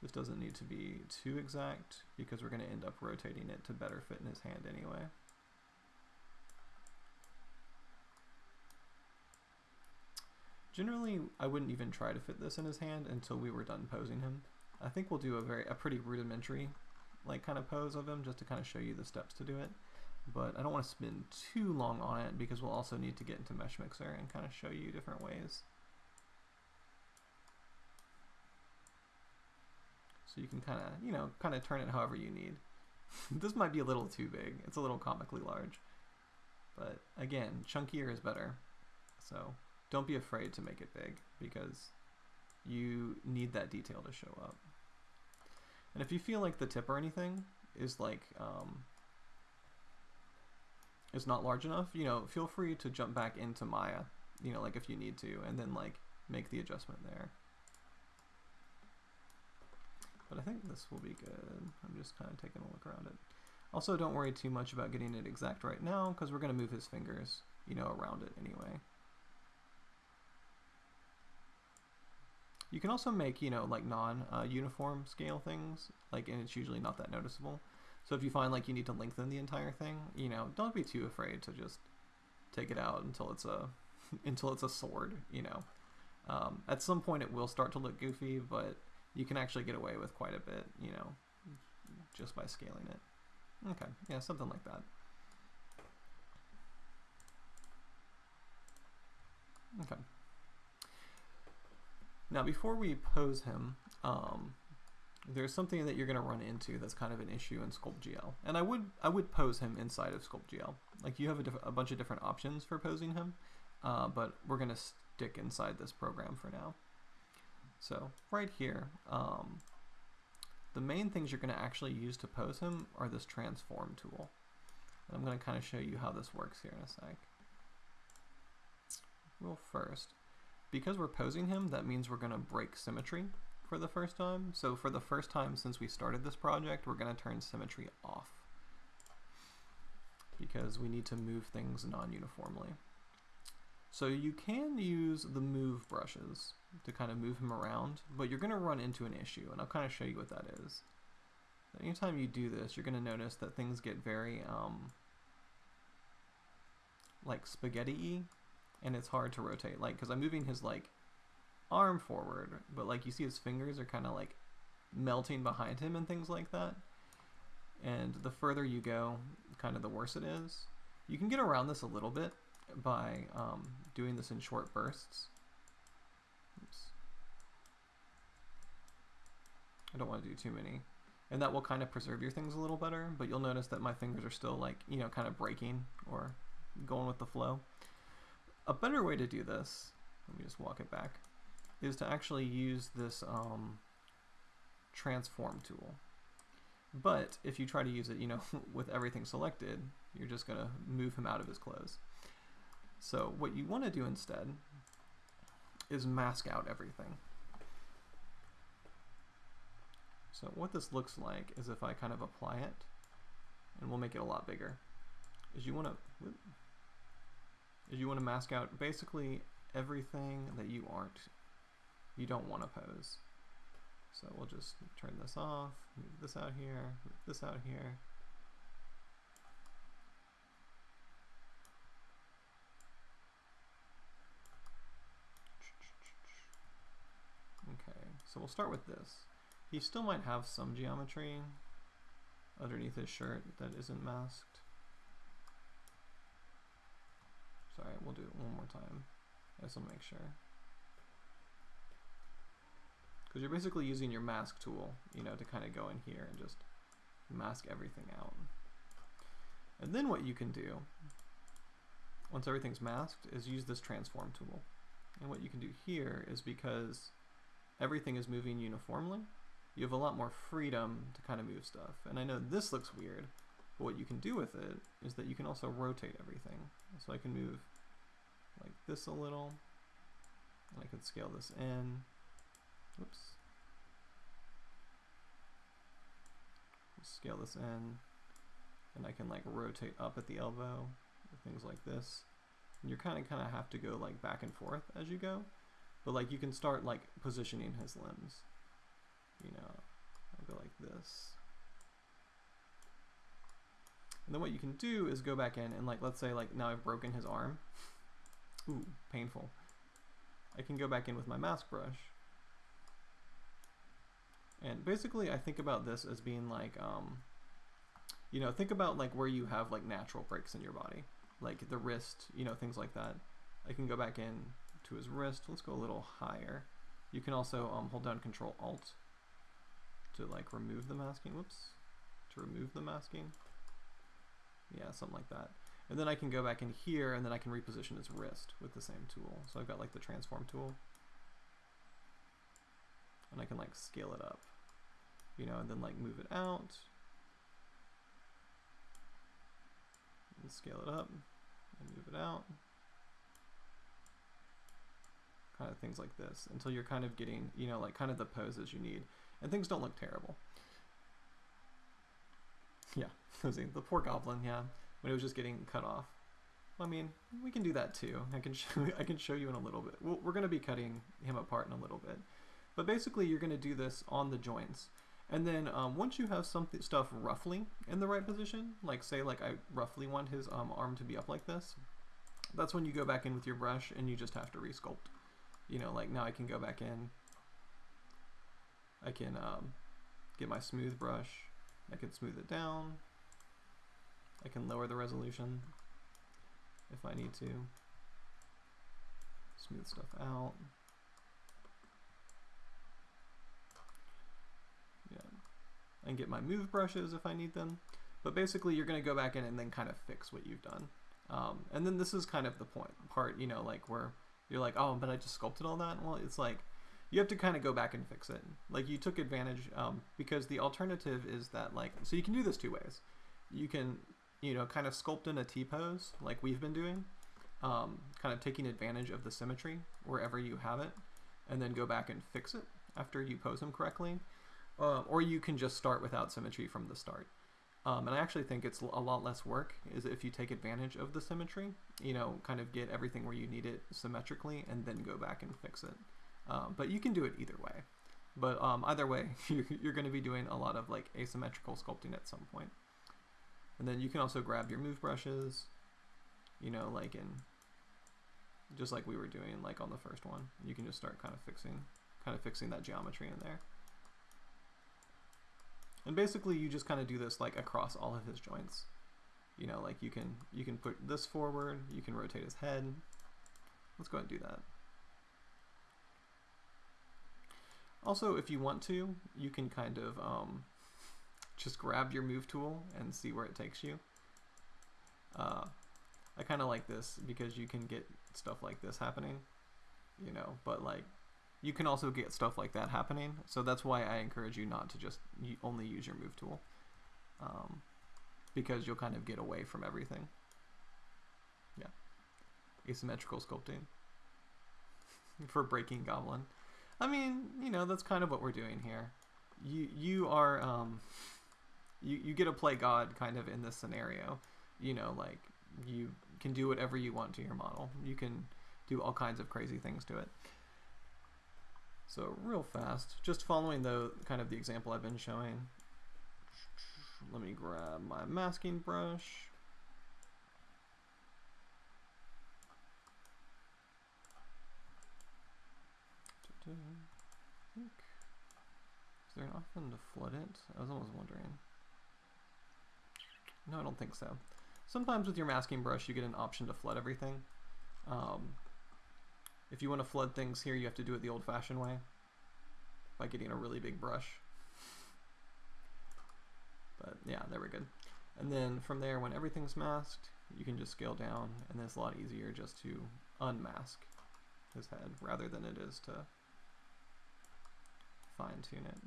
This doesn't need to be too exact because we're going to end up rotating it to better fit in his hand anyway. Generally, I wouldn't even try to fit this in his hand until we were done posing him. I think we'll do a very a pretty rudimentary like kind of pose of him just to kind of show you the steps to do it. But I don't want to spend too long on it because we'll also need to get into Mesh Mixer and kind of show you different ways. So you can kind of, you know, kind of turn it however you need. this might be a little too big. It's a little comically large. But again, chunkier is better. So don't be afraid to make it big because you need that detail to show up. And if you feel like the tip or anything is like um, is not large enough, you know, feel free to jump back into Maya, you know, like if you need to, and then like make the adjustment there. But I think this will be good. I'm just kind of taking a look around it. Also, don't worry too much about getting it exact right now, because we're going to move his fingers, you know, around it anyway. You can also make, you know, like non-uniform uh, scale things, like, and it's usually not that noticeable. So if you find like you need to lengthen the entire thing, you know, don't be too afraid to just take it out until it's a until it's a sword, you know. Um, at some point it will start to look goofy, but you can actually get away with quite a bit, you know, just by scaling it. Okay, yeah, something like that. Okay. Now, before we pose him, um, there's something that you're going to run into that's kind of an issue in SculptGL. And I would I would pose him inside of SculptGL. Like you have a, a bunch of different options for posing him, uh, but we're going to stick inside this program for now. So right here, um, the main things you're going to actually use to pose him are this transform tool. And I'm going to kind of show you how this works here in a sec. Well, first, because we're posing him, that means we're going to break symmetry for the first time. So for the first time since we started this project, we're going to turn symmetry off because we need to move things non-uniformly. So you can use the move brushes to kind of move him around, but you're going to run into an issue, and I'll kind of show you what that is. Anytime you do this, you're going to notice that things get very, um, like spaghetti-y and it's hard to rotate like because I'm moving his like arm forward but like you see his fingers are kind of like melting behind him and things like that. And the further you go kind of the worse it is. You can get around this a little bit by um, doing this in short bursts. Oops. I don't want to do too many. And that will kind of preserve your things a little better but you'll notice that my fingers are still like you know kind of breaking or going with the flow. A better way to do this, let me just walk it back, is to actually use this um, transform tool. But if you try to use it, you know, with everything selected, you're just going to move him out of his clothes. So what you want to do instead is mask out everything. So what this looks like is if I kind of apply it, and we'll make it a lot bigger, is you want to is you want to mask out basically everything that you aren't, you don't want to pose. So we'll just turn this off, move this out here, move this out here. Okay, so we'll start with this. He still might have some geometry underneath his shirt that isn't masked. Sorry, we'll do it one more time. I to make sure. Because you're basically using your mask tool, you know, to kind of go in here and just mask everything out. And then what you can do, once everything's masked, is use this transform tool. And what you can do here is because everything is moving uniformly, you have a lot more freedom to kind of move stuff. And I know this looks weird, but what you can do with it is that you can also rotate everything. So I can move like this a little, and I can scale this in. Oops. Scale this in, and I can like rotate up at the elbow, things like this. And you're kind of kind of have to go like back and forth as you go, but like you can start like positioning his limbs. You know, I'll go like this. And then what you can do is go back in and like, let's say like now I've broken his arm. Ooh, painful. I can go back in with my mask brush. And basically I think about this as being like, um, you know, think about like where you have like natural breaks in your body, like the wrist, you know, things like that. I can go back in to his wrist. Let's go a little higher. You can also um, hold down Control Alt to like remove the masking. Whoops, to remove the masking. Yeah, something like that. And then I can go back in here and then I can reposition his wrist with the same tool. So I've got like the transform tool. And I can like scale it up, you know, and then like move it out. And scale it up and move it out. Kind of things like this until you're kind of getting, you know, like kind of the poses you need. And things don't look terrible. Yeah, the poor goblin, yeah when it was just getting cut off. I mean, we can do that too. I can show, I can show you in a little bit. we we're going to be cutting him apart in a little bit. But basically, you're going to do this on the joints. And then um, once you have some stuff roughly in the right position, like say like I roughly want his um, arm to be up like this, that's when you go back in with your brush and you just have to resculpt. You know, like now I can go back in. I can um, get my smooth brush. I can smooth it down. I can lower the resolution if I need to. Smooth stuff out. Yeah. And get my move brushes if I need them. But basically you're going to go back in and then kind of fix what you've done. Um, and then this is kind of the point part, you know, like where you're like, oh, but I just sculpted all that. Well, it's like you have to kind of go back and fix it. Like you took advantage um, because the alternative is that like, so you can do this two ways. You can you know, kind of sculpt in a T-pose like we've been doing, um, kind of taking advantage of the symmetry wherever you have it, and then go back and fix it after you pose them correctly. Uh, or you can just start without symmetry from the start. Um, and I actually think it's a lot less work is if you take advantage of the symmetry, you know, kind of get everything where you need it symmetrically and then go back and fix it. Um, but you can do it either way. But um, either way, you're going to be doing a lot of like asymmetrical sculpting at some point. And then you can also grab your move brushes, you know, like in, just like we were doing like on the first one. You can just start kind of fixing, kind of fixing that geometry in there. And basically you just kind of do this like across all of his joints. You know, like you can, you can put this forward, you can rotate his head. Let's go ahead and do that. Also, if you want to, you can kind of um, just grab your move tool and see where it takes you. Uh, I kind of like this because you can get stuff like this happening, you know, but like you can also get stuff like that happening. So that's why I encourage you not to just only use your move tool um, because you'll kind of get away from everything. Yeah. Asymmetrical sculpting for breaking goblin. I mean, you know, that's kind of what we're doing here. You you are um, you, you get to play God kind of in this scenario. You know, like you can do whatever you want to your model. You can do all kinds of crazy things to it. So real fast, just following the kind of the example I've been showing. Let me grab my masking brush. Is there an option to flood it? I was almost wondering. No, I don't think so. Sometimes with your masking brush, you get an option to flood everything. Um, if you want to flood things here, you have to do it the old-fashioned way by getting a really big brush. But yeah, there we go. And then from there, when everything's masked, you can just scale down, and it's a lot easier just to unmask his head rather than it is to fine tune it.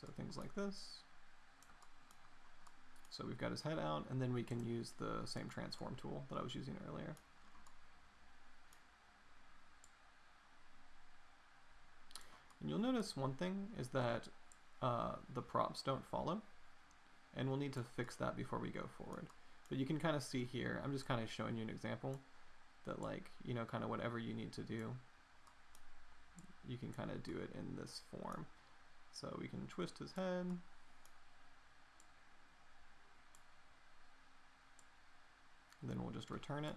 So things like this. So we've got his head out, and then we can use the same transform tool that I was using earlier. And you'll notice one thing is that uh, the props don't follow, and we'll need to fix that before we go forward. But you can kind of see here, I'm just kind of showing you an example that like, you know, kind of whatever you need to do, you can kind of do it in this form. So we can twist his head. Then we'll just return it.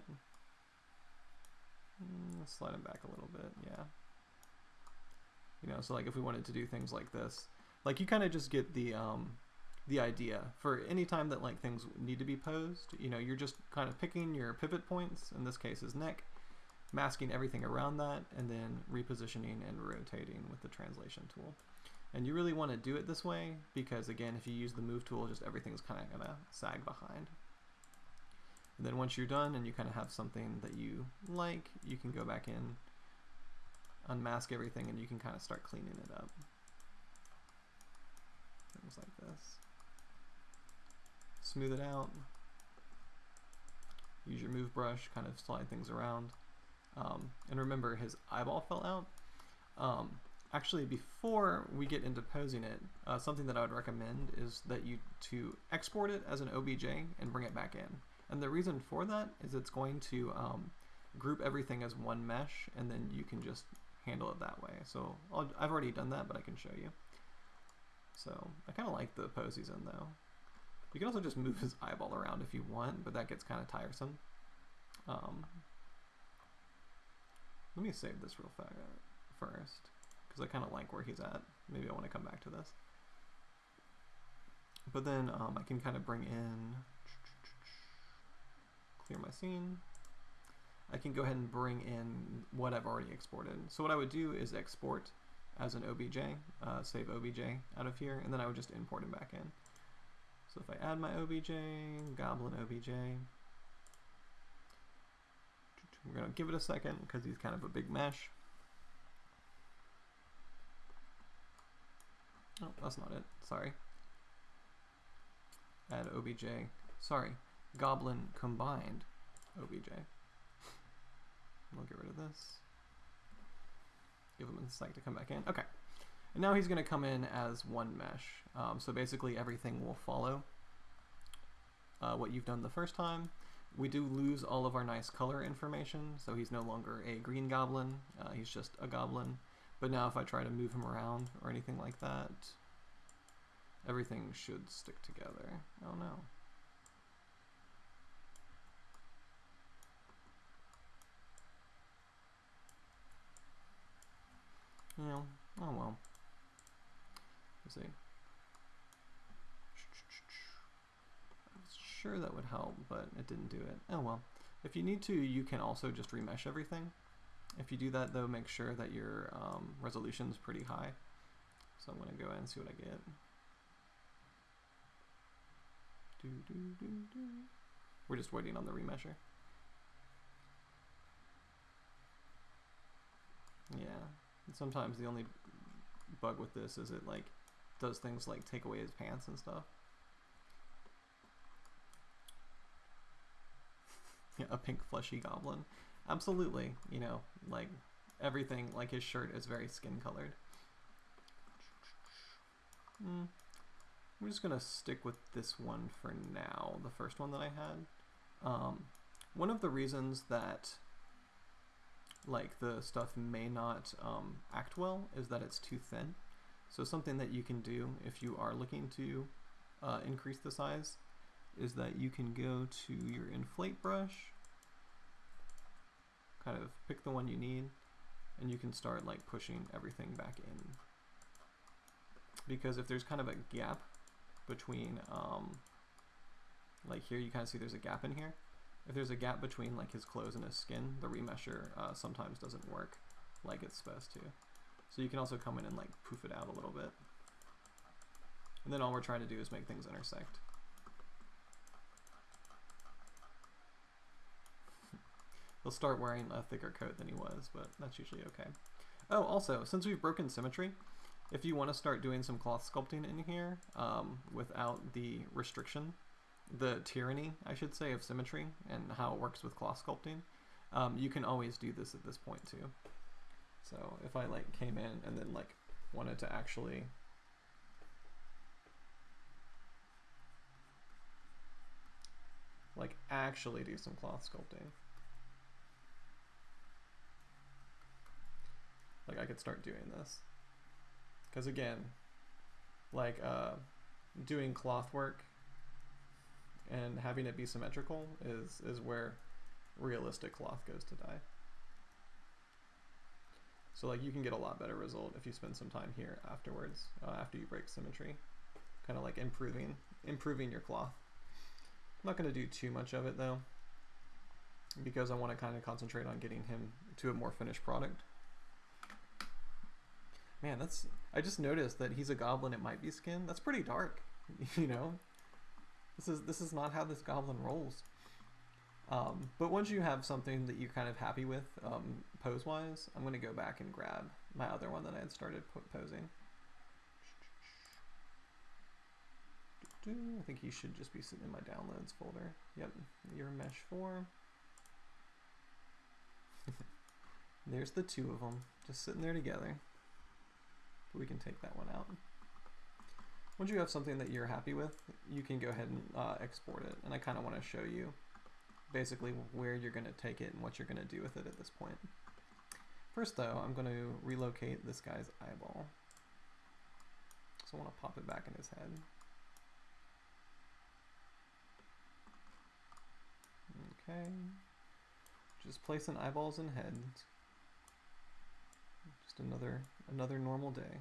Mm, slide him back a little bit, yeah. You know, so like if we wanted to do things like this, like you kind of just get the um, the idea for any time that like things need to be posed. You know, you're just kind of picking your pivot points. In this case, is neck, masking everything around that, and then repositioning and rotating with the translation tool. And you really want to do it this way because again, if you use the move tool, just everything's kind of gonna sag behind. And then once you're done and you kind of have something that you like, you can go back in, unmask everything, and you can kind of start cleaning it up. Things like this. Smooth it out. Use your move brush, kind of slide things around. Um, and remember, his eyeball fell out. Um, actually, before we get into posing it, uh, something that I would recommend is that you to export it as an OBJ and bring it back in. And the reason for that is it's going to um, group everything as one mesh, and then you can just handle it that way. So i have already done that, but I can show you. So I kind of like the pose he's in though. You can also just move his eyeball around if you want, but that gets kind of tiresome. Um, let me save this real fast first, because I kind of like where he's at. Maybe I want to come back to this. But then um, I can kind of bring in, clear my scene. I can go ahead and bring in what I've already exported. So what I would do is export as an OBJ, uh, save OBJ out of here, and then I would just import him back in. So if I add my OBJ, Goblin OBJ, we're going to give it a second because he's kind of a big mesh. Oh, that's not it. Sorry. Add OBJ. Sorry. Goblin combined OBJ. We'll get rid of this. Give him a sec to come back in. Okay. And now he's going to come in as one mesh. Um, so basically everything will follow uh, what you've done the first time. We do lose all of our nice color information, so he's no longer a green goblin, uh, he's just a goblin. But now if I try to move him around or anything like that, everything should stick together. Oh no. You know, oh well. Let's see. Sure that would help, but it didn't do it. Oh well. If you need to, you can also just remesh everything. If you do that though, make sure that your um, resolution is pretty high. So I'm going to go ahead and see what I get. Do, do, do, do. We're just waiting on the remesher. Yeah, sometimes the only bug with this is it like does things like take away his pants and stuff. yeah, a pink fleshy goblin. Absolutely, you know, like everything, like his shirt is very skin colored. Mm. I'm just gonna stick with this one for now, the first one that I had. Um, one of the reasons that like the stuff may not um, act well is that it's too thin. So something that you can do if you are looking to uh, increase the size is that you can go to your inflate brush, kind of pick the one you need, and you can start like pushing everything back in. Because if there's kind of a gap between, um, like here you kind of see there's a gap in here, if there's a gap between like his clothes and his skin, the remesher uh, sometimes doesn't work like it's supposed to. So you can also come in and like poof it out a little bit. And then all we're trying to do is make things intersect. he'll start wearing a thicker coat than he was, but that's usually okay. Oh, also, since we've broken symmetry, if you want to start doing some cloth sculpting in here um, without the restriction, the tyranny, I should say, of symmetry and how it works with cloth sculpting, um, you can always do this at this point too. So if I like came in and then like wanted to actually like actually do some cloth sculpting. Like I could start doing this. Because again, like uh, doing cloth work and having it be symmetrical is, is where realistic cloth goes to die. So like you can get a lot better result if you spend some time here afterwards, uh, after you break symmetry, kind of like improving, improving your cloth. I'm not going to do too much of it though, because I want to kind of concentrate on getting him to a more finished product. Man, that's, I just noticed that he's a goblin, it might be skin. That's pretty dark, you know? This is, this is not how this goblin rolls. Um, but once you have something that you're kind of happy with um, pose-wise, I'm going to go back and grab my other one that I had started posing. I think he should just be sitting in my downloads folder. Yep, your mesh 4. There's the two of them, just sitting there together. we can take that one out. Once you have something that you're happy with, you can go ahead and uh, export it. And I kind of want to show you basically where you're going to take it and what you're going to do with it at this point. First though, I'm going to relocate this guy's eyeball. So I want to pop it back in his head. Okay. Just placing eyeballs in heads. Just another another normal day.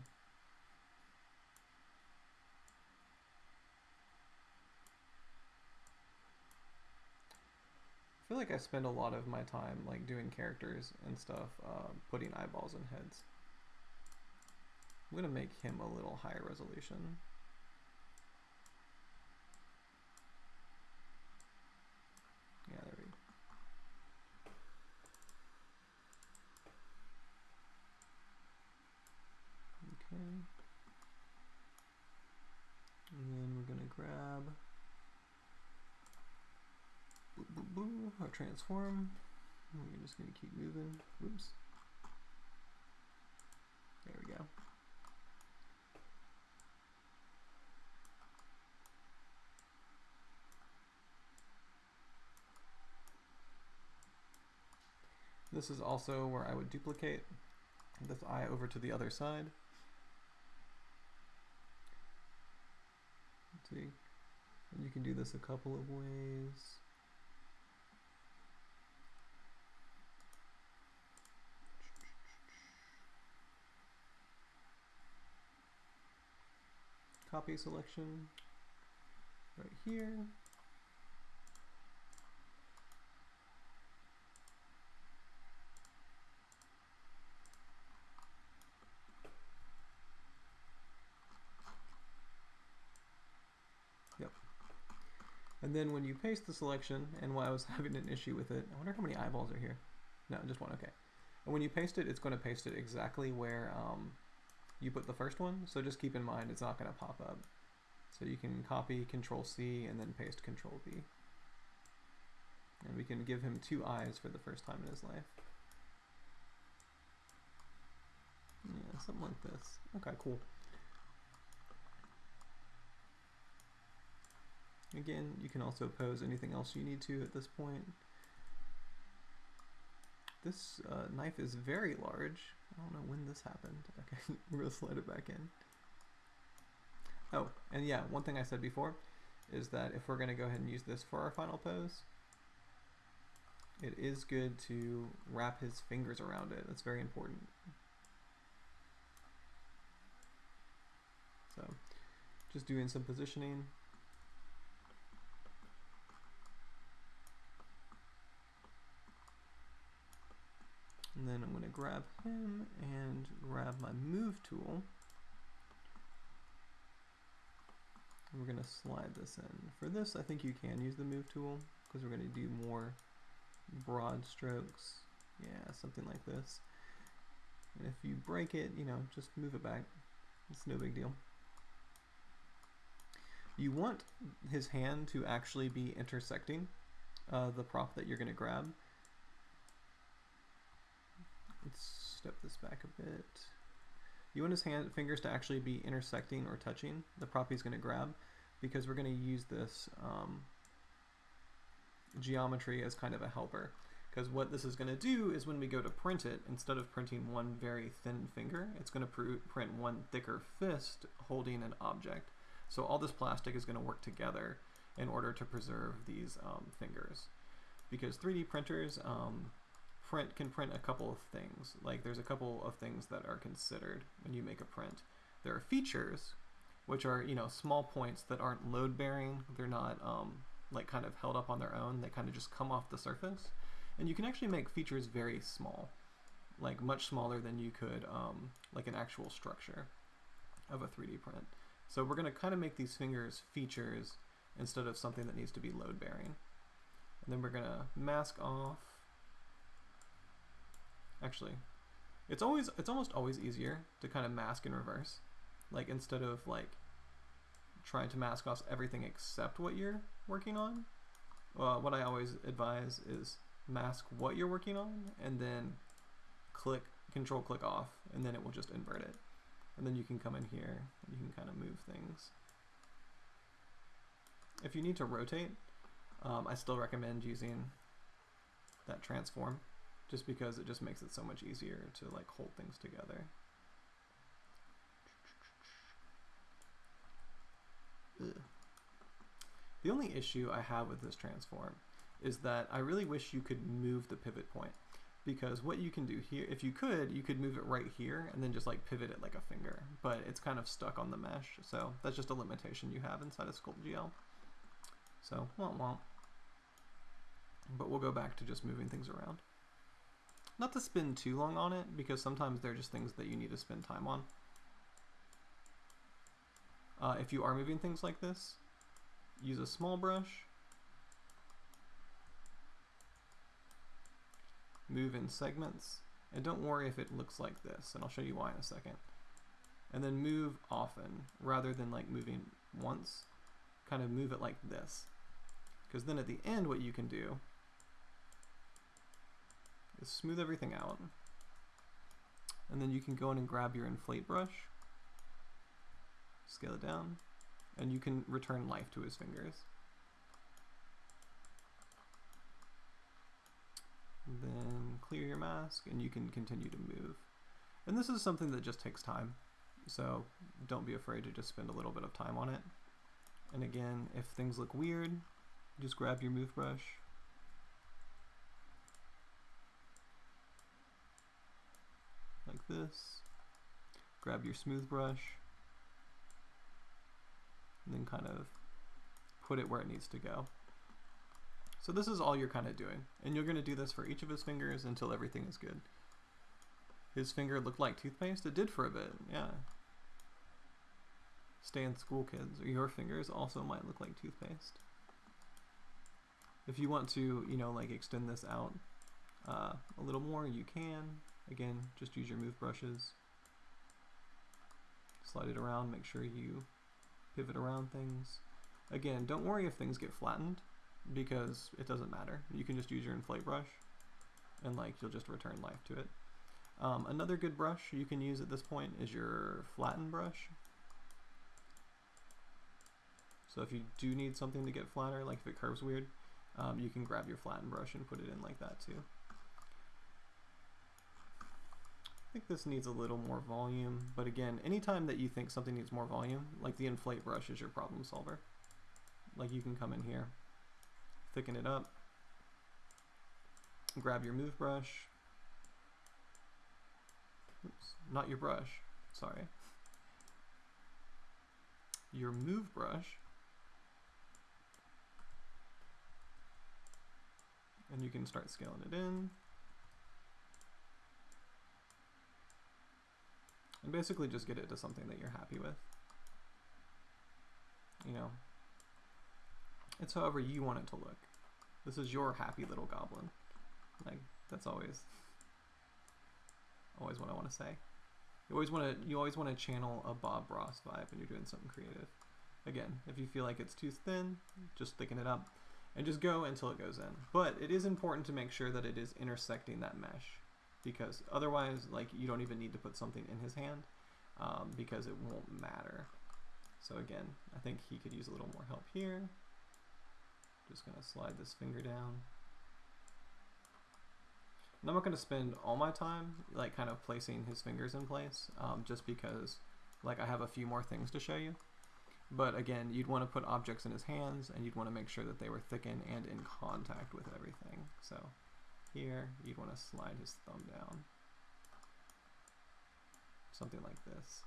I feel like I spend a lot of my time like doing characters and stuff, uh, putting eyeballs in heads. I'm gonna make him a little higher resolution. Yeah, there we go. Okay. And then we're gonna grab our transform. Oh, We're just going to keep moving. Whoops. There we go. This is also where I would duplicate this eye over to the other side. Let's see. And you can do this a couple of ways. Copy selection right here. Yep. And then when you paste the selection, and why I was having an issue with it, I wonder how many eyeballs are here. No, just one, okay. And when you paste it, it's going to paste it exactly where um, you put the first one, so just keep in mind it's not going to pop up. So you can copy Control C and then paste Control V. And we can give him two eyes for the first time in his life. Yeah, something like this. Okay, cool. Again, you can also pose anything else you need to at this point. This uh, knife is very large. I don't know when this happened. Okay, we're gonna slide it back in. Oh, and yeah, one thing I said before is that if we're gonna go ahead and use this for our final pose, it is good to wrap his fingers around it. That's very important. So, just doing some positioning. And then I'm going to grab him and grab my move tool. And we're going to slide this in. For this, I think you can use the move tool because we're going to do more broad strokes. Yeah, something like this. And if you break it, you know, just move it back. It's no big deal. You want his hand to actually be intersecting uh, the prop that you're going to grab. Let's step this back a bit. You want his hand fingers to actually be intersecting or touching the prop he's going to grab because we're going to use this um, geometry as kind of a helper. Because what this is going to do is when we go to print it, instead of printing one very thin finger, it's going to print one thicker fist holding an object. So all this plastic is going to work together in order to preserve these um, fingers. Because 3D printers um, print can print a couple of things. Like there's a couple of things that are considered when you make a print. There are features, which are you know small points that aren't load bearing. They're not um, like kind of held up on their own. They kind of just come off the surface. And you can actually make features very small, like much smaller than you could um, like an actual structure of a 3D print. So we're going to kind of make these fingers features instead of something that needs to be load bearing. And then we're going to mask off. Actually, it's always it's almost always easier to kind of mask in reverse. Like instead of like trying to mask off everything except what you're working on. Uh, what I always advise is mask what you're working on and then click control click off and then it will just invert it. And then you can come in here and you can kind of move things. If you need to rotate, um, I still recommend using that transform just because it just makes it so much easier to like hold things together. Ugh. The only issue I have with this transform is that I really wish you could move the pivot point because what you can do here, if you could, you could move it right here and then just like pivot it like a finger, but it's kind of stuck on the mesh. So that's just a limitation you have inside of SculptGL. So, womp womp. But we'll go back to just moving things around. Not to spend too long on it, because sometimes they're just things that you need to spend time on. Uh, if you are moving things like this, use a small brush, move in segments, and don't worry if it looks like this, and I'll show you why in a second. And then move often, rather than like moving once, kind of move it like this. Because then at the end what you can do smooth everything out. And then you can go in and grab your inflate brush, scale it down, and you can return life to his fingers. then clear your mask and you can continue to move. And this is something that just takes time, so don't be afraid to just spend a little bit of time on it. And again, if things look weird, just grab your move brush. This. Grab your smooth brush. And then kind of put it where it needs to go. So this is all you're kind of doing. And you're going to do this for each of his fingers until everything is good. His finger looked like toothpaste? It did for a bit, yeah. Stay in school, kids. Your fingers also might look like toothpaste. If you want to, you know, like extend this out uh, a little more, you can. Again, just use your move brushes. Slide it around, make sure you pivot around things. Again, don't worry if things get flattened because it doesn't matter. You can just use your inflate brush and like you'll just return life to it. Um, another good brush you can use at this point is your flatten brush. So if you do need something to get flatter, like if it curves weird, um, you can grab your flatten brush and put it in like that too. I think this needs a little more volume, but again, anytime that you think something needs more volume, like the inflate brush is your problem solver. Like you can come in here, thicken it up, grab your move brush, oops, not your brush, sorry, your move brush, and you can start scaling it in. And basically just get it to something that you're happy with. You know, it's however you want it to look. This is your happy little goblin. Like that's always always what I want to say. You always want to you always want to channel a Bob Ross vibe when you're doing something creative. Again, if you feel like it's too thin, just thicken it up and just go until it goes in. But it is important to make sure that it is intersecting that mesh because otherwise like you don't even need to put something in his hand um, because it won't matter. So again, I think he could use a little more help here. Just gonna slide this finger down. And I'm not gonna spend all my time like kind of placing his fingers in place um, just because like I have a few more things to show you. But again, you'd want to put objects in his hands and you'd want to make sure that they were thickened and in contact with everything. So here, you'd want to slide his thumb down. Something like this.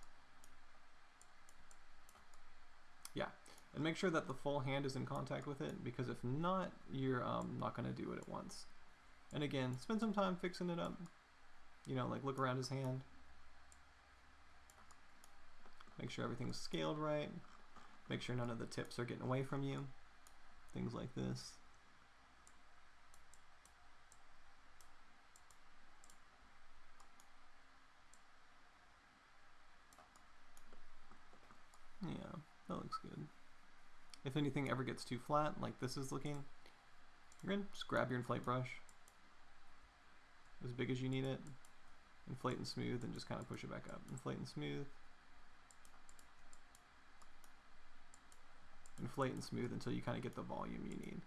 Yeah, and make sure that the full hand is in contact with it because if not, you're um, not going to do it at once. And again, spend some time fixing it up. You know, like look around his hand. Make sure everything's scaled right. Make sure none of the tips are getting away from you. Things like this. Yeah, that looks good. If anything ever gets too flat, like this is looking, you're gonna just grab your inflate brush as big as you need it, inflate and smooth, and just kind of push it back up. Inflate and smooth. Inflate and smooth until you kind of get the volume you need.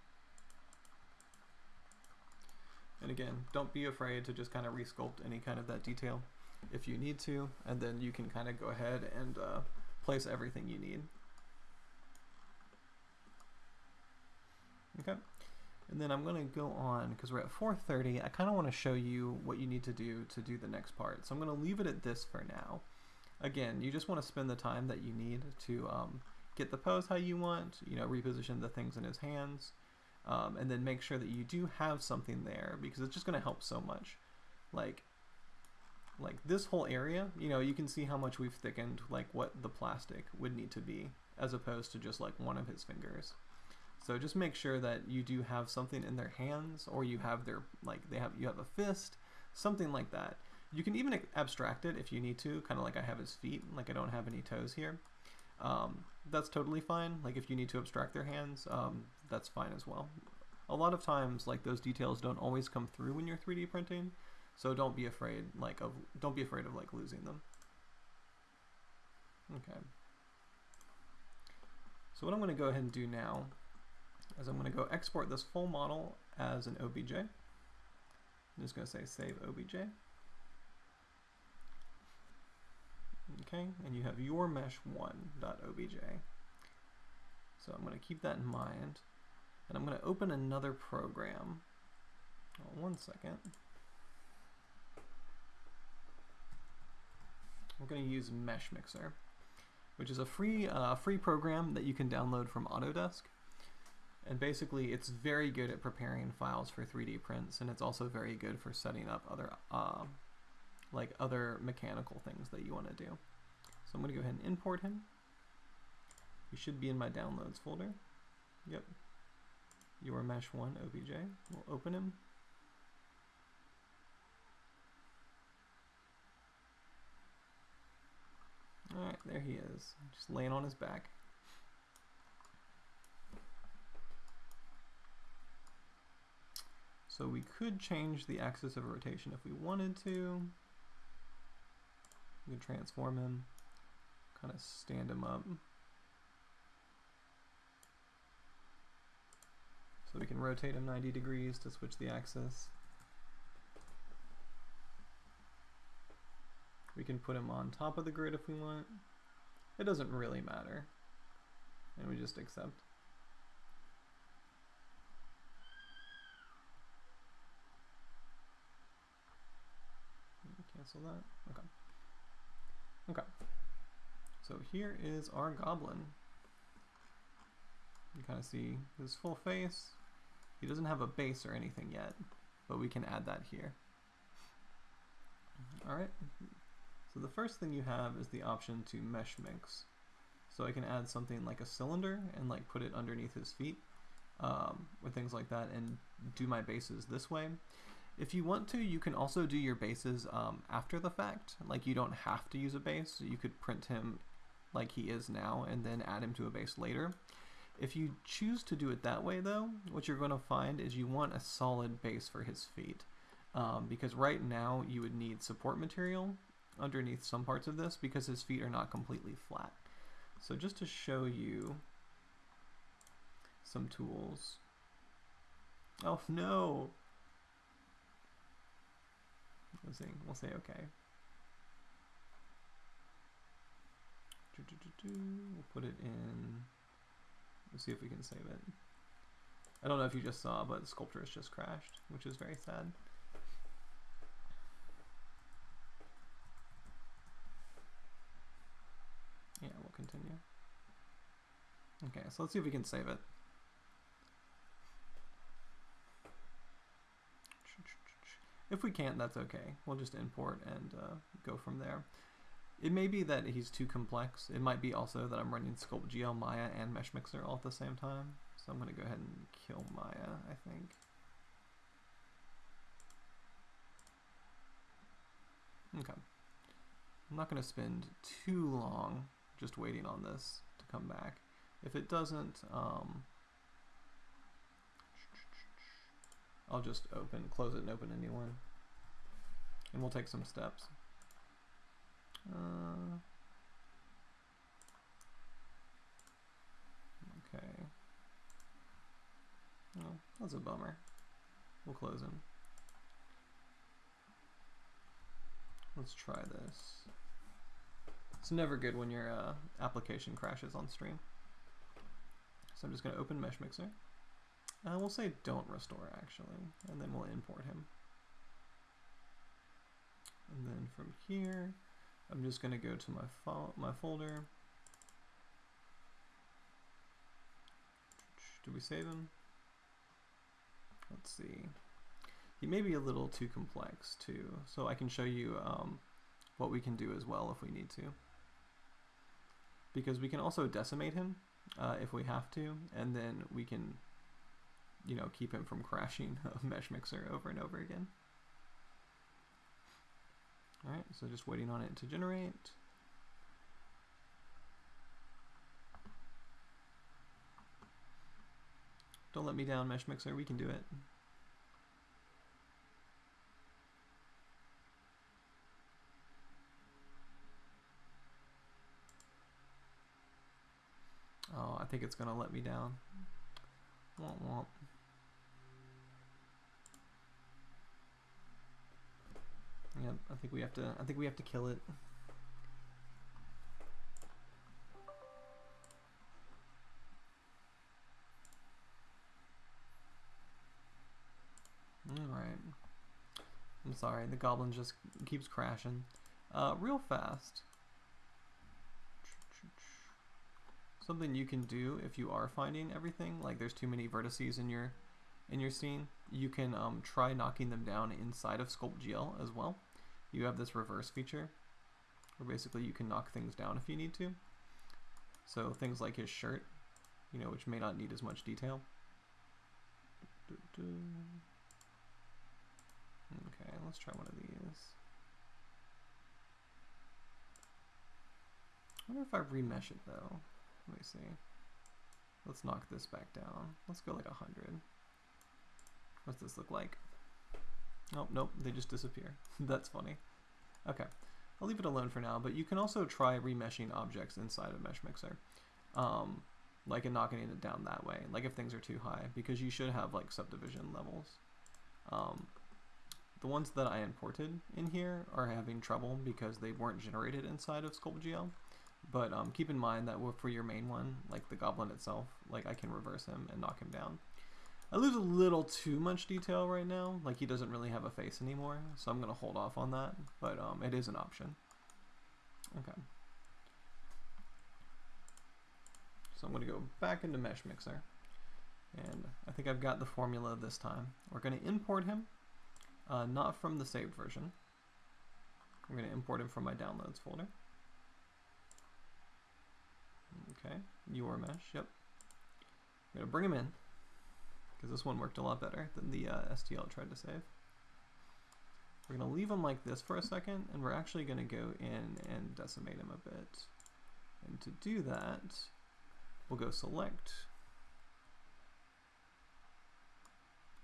And again, don't be afraid to just kind of resculpt any kind of that detail if you need to, and then you can kind of go ahead and uh, place everything you need. Okay. And then I'm going to go on, because we're at 4.30, I kind of want to show you what you need to do to do the next part. So I'm going to leave it at this for now. Again, you just want to spend the time that you need to um, get the pose how you want, you know, reposition the things in his hands, um, and then make sure that you do have something there, because it's just going to help so much. Like, like this whole area, you know, you can see how much we've thickened like what the plastic would need to be as opposed to just like one of his fingers. So just make sure that you do have something in their hands or you have their like they have you have a fist, something like that. You can even abstract it if you need to, kind of like I have his feet, like I don't have any toes here. Um, that's totally fine. Like if you need to abstract their hands, um, that's fine as well. A lot of times, like those details don't always come through when you're 3D printing, so don't be afraid like of don't be afraid of like losing them. Okay. So what I'm going to go ahead and do now is I'm going to go export this full model as an OBJ. I'm just going to say save OBJ. Okay, and you have your mesh1.obj. So I'm going to keep that in mind. And I'm going to open another program. Oh, one second. we're going to use Mesh Mixer, which is a free, uh, free program that you can download from Autodesk. And basically, it's very good at preparing files for 3D prints, and it's also very good for setting up other, uh, like other mechanical things that you want to do. So I'm going to go ahead and import him. He should be in my downloads folder. Yep. Your mesh one OBJ. We'll open him. Alright, there he is. Just laying on his back. So we could change the axis of rotation if we wanted to. We could transform him, kind of stand him up. So we can rotate him 90 degrees to switch the axis. We can put him on top of the grid if we want. It doesn't really matter. And we just accept. Cancel that. Okay. Okay. So here is our goblin. You kind of see his full face. He doesn't have a base or anything yet, but we can add that here. All right. So the first thing you have is the option to mesh mix. So I can add something like a cylinder and like put it underneath his feet um, or things like that and do my bases this way. If you want to, you can also do your bases um, after the fact. Like you don't have to use a base. You could print him like he is now and then add him to a base later. If you choose to do it that way though, what you're going to find is you want a solid base for his feet. Um, because right now you would need support material underneath some parts of this because his feet are not completely flat. So just to show you some tools. Oh no! We'll see. We'll say okay. We'll put it in. We'll see if we can save it. I don't know if you just saw, but the sculpture has just crashed, which is very sad. Yeah, we'll continue. Okay, so let's see if we can save it. If we can't, that's okay. We'll just import and uh, go from there. It may be that he's too complex. It might be also that I'm running Sculpt GL, Maya, and Mesh Mixer all at the same time. So I'm going to go ahead and kill Maya, I think. Okay. I'm not going to spend too long just waiting on this to come back. If it doesn't, um, I'll just open, close it and open a new one. And we'll take some steps. Uh, okay. Oh, that's a bummer. We'll close him. Let's try this. It's never good when your uh, application crashes on stream. So I'm just going to open Mesh Mixer. Uh, we'll say don't restore actually, and then we'll import him. And then from here, I'm just going to go to my, fo my folder. Do we save him? Let's see. He may be a little too complex too, so I can show you um, what we can do as well if we need to. Because we can also decimate him uh, if we have to, and then we can, you know, keep him from crashing a mesh mixer over and over again. Alright, so just waiting on it to generate. Don't let me down, Mesh Mixer, we can do it. Oh, I think it's gonna let me down. Womp womp. Yep, I think we have to I think we have to kill it. Alright. I'm sorry, the goblin just keeps crashing. Uh, real fast. Something you can do if you are finding everything, like there's too many vertices in your in your scene, you can um, try knocking them down inside of Sculpt GL as well. You have this reverse feature, where basically you can knock things down if you need to. So things like his shirt, you know, which may not need as much detail. Okay, let's try one of these. I wonder if I remesh it though. Let me see. Let's knock this back down. Let's go like 100. What's this look like? Oh, nope, they just disappear. That's funny. Okay, I'll leave it alone for now, but you can also try remeshing objects inside of Mesh Mixer. Um, like and knocking it down that way, like if things are too high, because you should have like subdivision levels. Um, the ones that I imported in here are having trouble because they weren't generated inside of SculptGL. But um, keep in mind that for your main one, like the goblin itself, like I can reverse him and knock him down. I lose a little too much detail right now, like he doesn't really have a face anymore, so I'm going to hold off on that, but um, it is an option. Okay. So I'm going to go back into Mesh Mixer, and I think I've got the formula this time. We're going to import him, uh, not from the saved version. I'm going to import him from my downloads folder. Okay, your mesh, yep. I'm gonna bring him in, because this one worked a lot better than the uh, STL tried to save. We're going to leave him like this for a second, and we're actually going to go in and decimate him a bit. And to do that, we'll go select.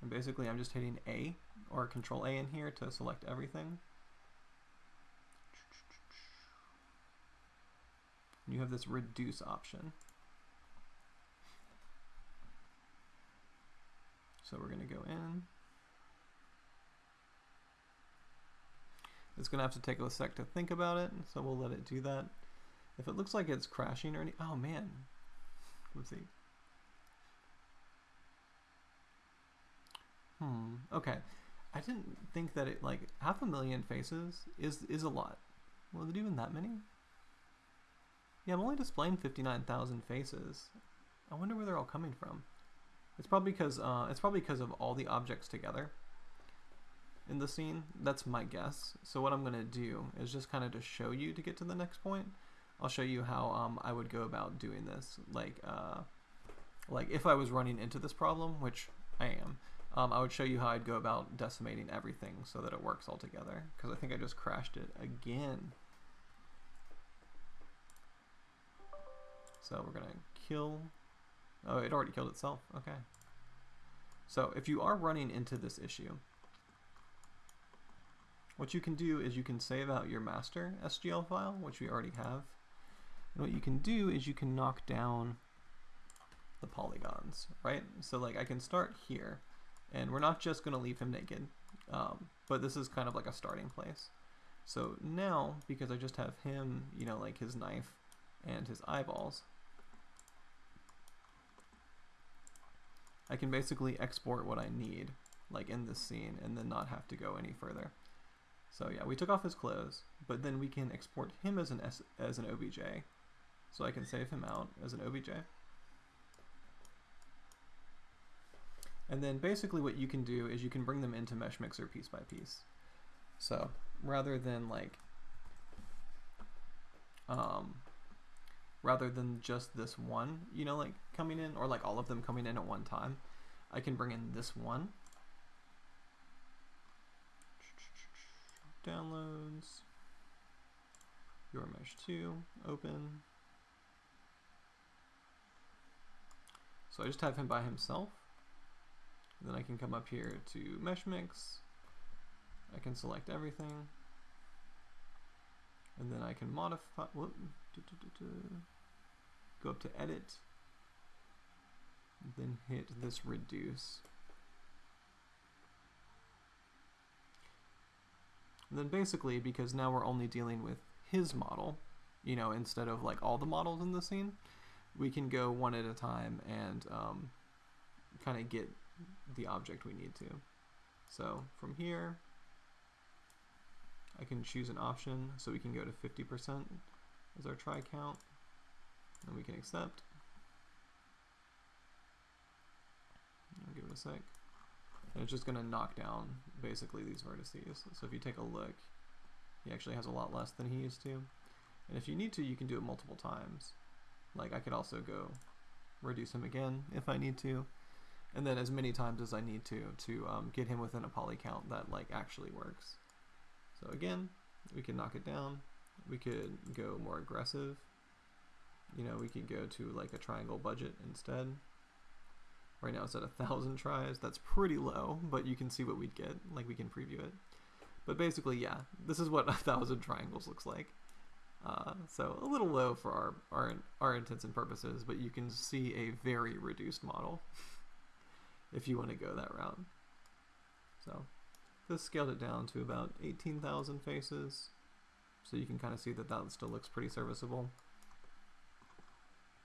And basically I'm just hitting A or control A in here to select everything. You have this reduce option. So we're going to go in. It's going to have to take a sec to think about it, so we'll let it do that. If it looks like it's crashing or any, oh man, let's see. Hmm, okay. I didn't think that it, like, half a million faces is, is a lot. Was it even that many? Yeah, I'm only displaying 59,000 faces. I wonder where they're all coming from. It's probably because, uh, it's probably because of all the objects together in the scene. That's my guess. So what I'm going to do is just kind of to show you to get to the next point. I'll show you how um, I would go about doing this. Like, uh, like if I was running into this problem, which I am, um, I would show you how I'd go about decimating everything so that it works all together. Because I think I just crashed it again. So we're going to kill. Oh, it already killed itself. Okay. So if you are running into this issue, what you can do is you can save out your master SGL file, which we already have. And what you can do is you can knock down the polygons, right? So like I can start here, and we're not just going to leave him naked, um, but this is kind of like a starting place. So now, because I just have him, you know, like his knife and his eyeballs, I can basically export what I need, like in this scene, and then not have to go any further. So yeah, we took off his clothes, but then we can export him as an S as an OBJ. So I can save him out as an OBJ. And then basically what you can do is you can bring them into Mesh Mixer piece by piece. So rather than like, um, rather than just this one, you know, like coming in or like all of them coming in at one time, I can bring in this one downloads, your mesh 2, open. So I just have him by himself. Then I can come up here to mesh mix. I can select everything. And then I can modify, whoop, go up to edit, then hit this reduce. And then basically, because now we're only dealing with his model, you know, instead of like all the models in the scene, we can go one at a time and um, kind of get the object we need to. So from here, I can choose an option so we can go to 50% as our tri count, and we can accept. I'll give it a sec. And it's just going to knock down basically these vertices. So if you take a look, he actually has a lot less than he used to. And if you need to, you can do it multiple times. Like I could also go reduce him again if I need to. And then as many times as I need to to um, get him within a poly count that like actually works. So again, we can knock it down. We could go more aggressive. You know, we could go to like a triangle budget instead. Right now it's at a thousand tris. That's pretty low, but you can see what we'd get. Like we can preview it. But basically, yeah, this is what a thousand triangles looks like. Uh, so a little low for our, our, our intents and purposes, but you can see a very reduced model if you want to go that route. So this scaled it down to about 18,000 faces. So you can kind of see that that still looks pretty serviceable.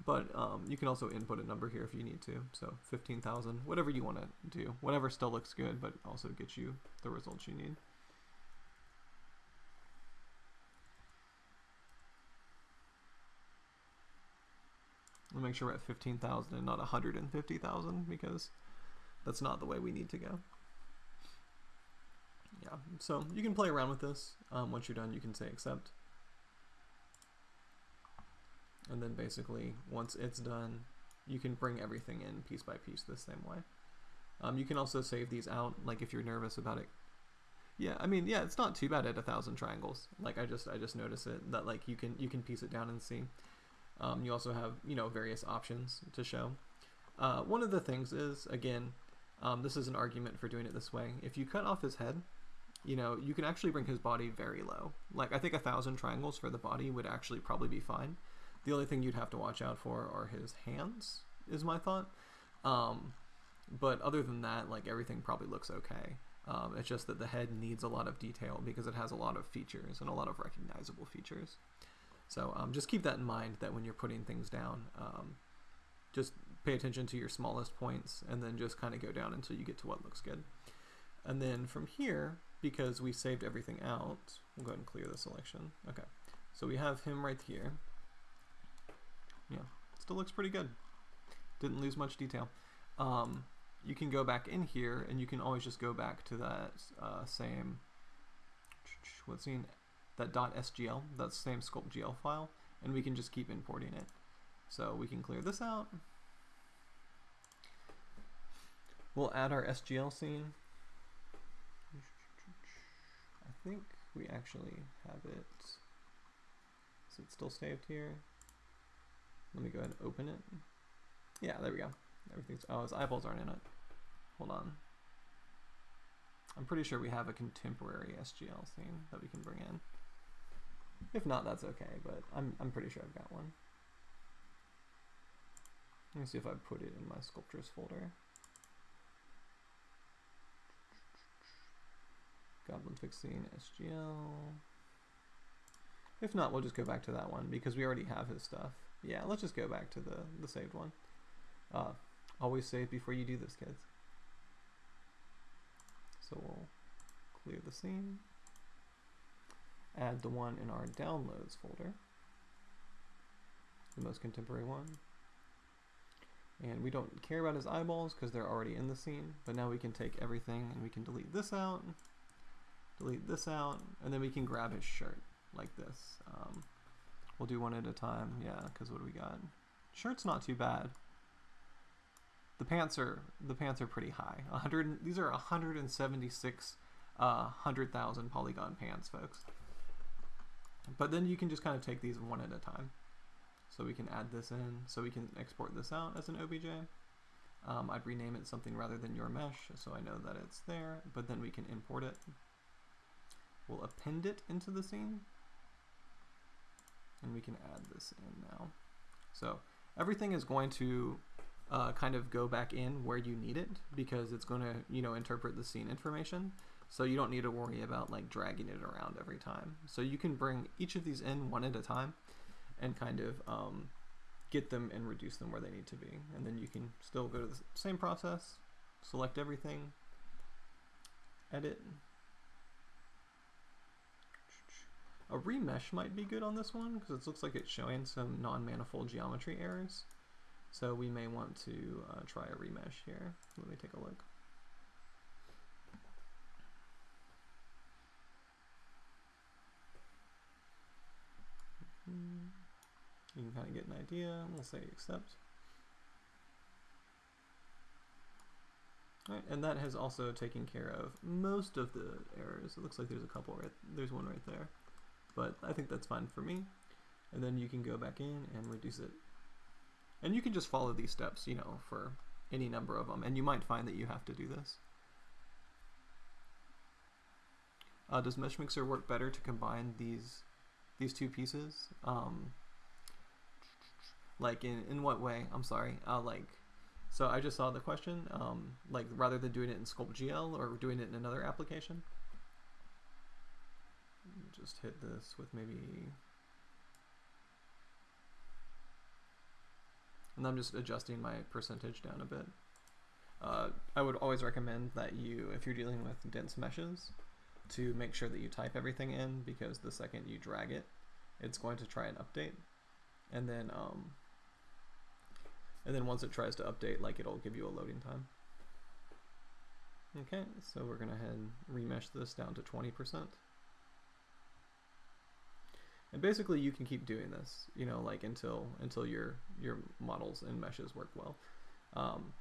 But um, you can also input a number here if you need to. So 15,000, whatever you want to do. Whatever still looks good, but also gets you the results you need. We'll make sure we're at 15,000 and not 150,000 because that's not the way we need to go. Yeah, so you can play around with this. Um, once you're done, you can say accept. And then basically, once it's done, you can bring everything in piece by piece the same way. Um, you can also save these out, like if you're nervous about it. Yeah, I mean, yeah, it's not too bad at a thousand triangles. Like I just I just notice it that like you can you can piece it down and see. Um, you also have you know various options to show. Uh, one of the things is again, um, this is an argument for doing it this way. If you cut off his head, you know you can actually bring his body very low. Like I think a thousand triangles for the body would actually probably be fine. The only thing you'd have to watch out for are his hands, is my thought. Um, but other than that, like everything probably looks okay. Um, it's just that the head needs a lot of detail because it has a lot of features and a lot of recognizable features. So um, just keep that in mind that when you're putting things down, um, just pay attention to your smallest points and then just kind of go down until you get to what looks good. And then from here, because we saved everything out, we'll go ahead and clear the selection. Okay, so we have him right here. Yeah, still looks pretty good. Didn't lose much detail. Um, you can go back in here and you can always just go back to that uh, same what's in that .sgl, that same sculpt.gl file, and we can just keep importing it. So we can clear this out. We'll add our SGL scene. I think we actually have it. Is it still saved here? Let me go ahead and open it. Yeah, there we go. Everything's, oh, his eyeballs aren't in it. Hold on. I'm pretty sure we have a contemporary SGL scene that we can bring in. If not, that's okay, but I'm, I'm pretty sure I've got one. Let me see if I put it in my sculptures folder. Goblin Fixing SGL. If not, we'll just go back to that one because we already have his stuff. Yeah, let's just go back to the, the saved one. Uh, always save before you do this, kids. So we'll clear the scene, add the one in our downloads folder, the most contemporary one. And we don't care about his eyeballs because they're already in the scene, but now we can take everything and we can delete this out, delete this out, and then we can grab his shirt like this. Um, we'll do one at a time, yeah, because what do we got? Shirt's not too bad. The pants are the pants are pretty high. 100 these are 176 uh 100,000 polygon pants, folks. But then you can just kind of take these one at a time. So we can add this in, so we can export this out as an OBJ. Um, I'd rename it something rather than your mesh, so I know that it's there, but then we can import it. We'll append it into the scene, and we can add this in now. So everything is going to uh, kind of go back in where you need it because it's going to, you know, interpret the scene information. So you don't need to worry about like dragging it around every time. So you can bring each of these in one at a time and kind of um, get them and reduce them where they need to be. And then you can still go to the same process, select everything, edit. A remesh might be good on this one because it looks like it's showing some non-manifold geometry errors. So we may want to uh, try a remesh here. Let me take a look. You can kind of get an idea. We'll say accept. All right, and that has also taken care of most of the errors. It looks like there's a couple right, there's one right there, but I think that's fine for me. And then you can go back in and reduce it and you can just follow these steps, you know, for any number of them, and you might find that you have to do this. Uh, does Meshmixer work better to combine these these two pieces? Um, like in in what way? I'm sorry. Uh, like, so I just saw the question. Um, like rather than doing it in SculptGL or doing it in another application. Just hit this with maybe and I'm just adjusting my percentage down a bit. Uh, I would always recommend that you, if you're dealing with dense meshes, to make sure that you type everything in because the second you drag it, it's going to try and update. And then, um, and then once it tries to update, like it'll give you a loading time. Okay, so we're gonna head remesh this down to 20%. And basically, you can keep doing this, you know, like until until your your models and meshes work well. Um,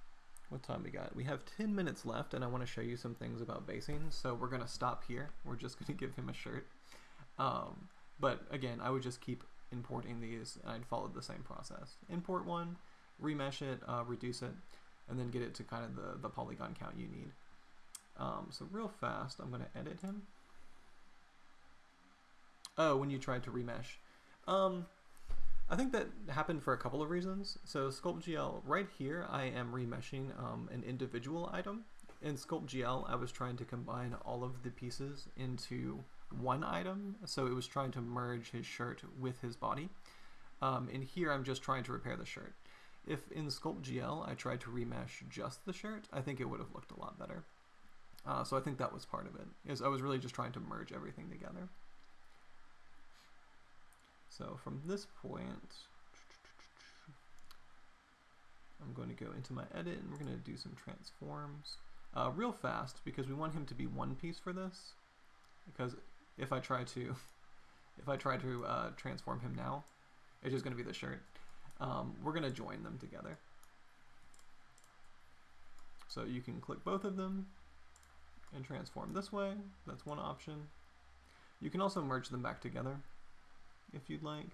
what time we got? We have 10 minutes left, and I want to show you some things about basing. So we're going to stop here. We're just going to give him a shirt. Um, but again, I would just keep importing these, and I'd follow the same process. Import one, remesh it, uh, reduce it, and then get it to kind of the, the polygon count you need. Um, so real fast, I'm going to edit him. Oh, when you tried to remesh. Um, I think that happened for a couple of reasons. So SculptGL, right here, I am remeshing um, an individual item. In SculptGL, I was trying to combine all of the pieces into one item, so it was trying to merge his shirt with his body. Um, in here, I'm just trying to repair the shirt. If in SculptGL I tried to remesh just the shirt, I think it would have looked a lot better. Uh, so I think that was part of it, is I was really just trying to merge everything together. So from this point, I'm going to go into my edit and we're going to do some transforms uh, real fast because we want him to be one piece for this. Because if I try to, if I try to uh, transform him now, it's just going to be the shirt. Um, we're going to join them together. So you can click both of them and transform this way. That's one option. You can also merge them back together if you'd like.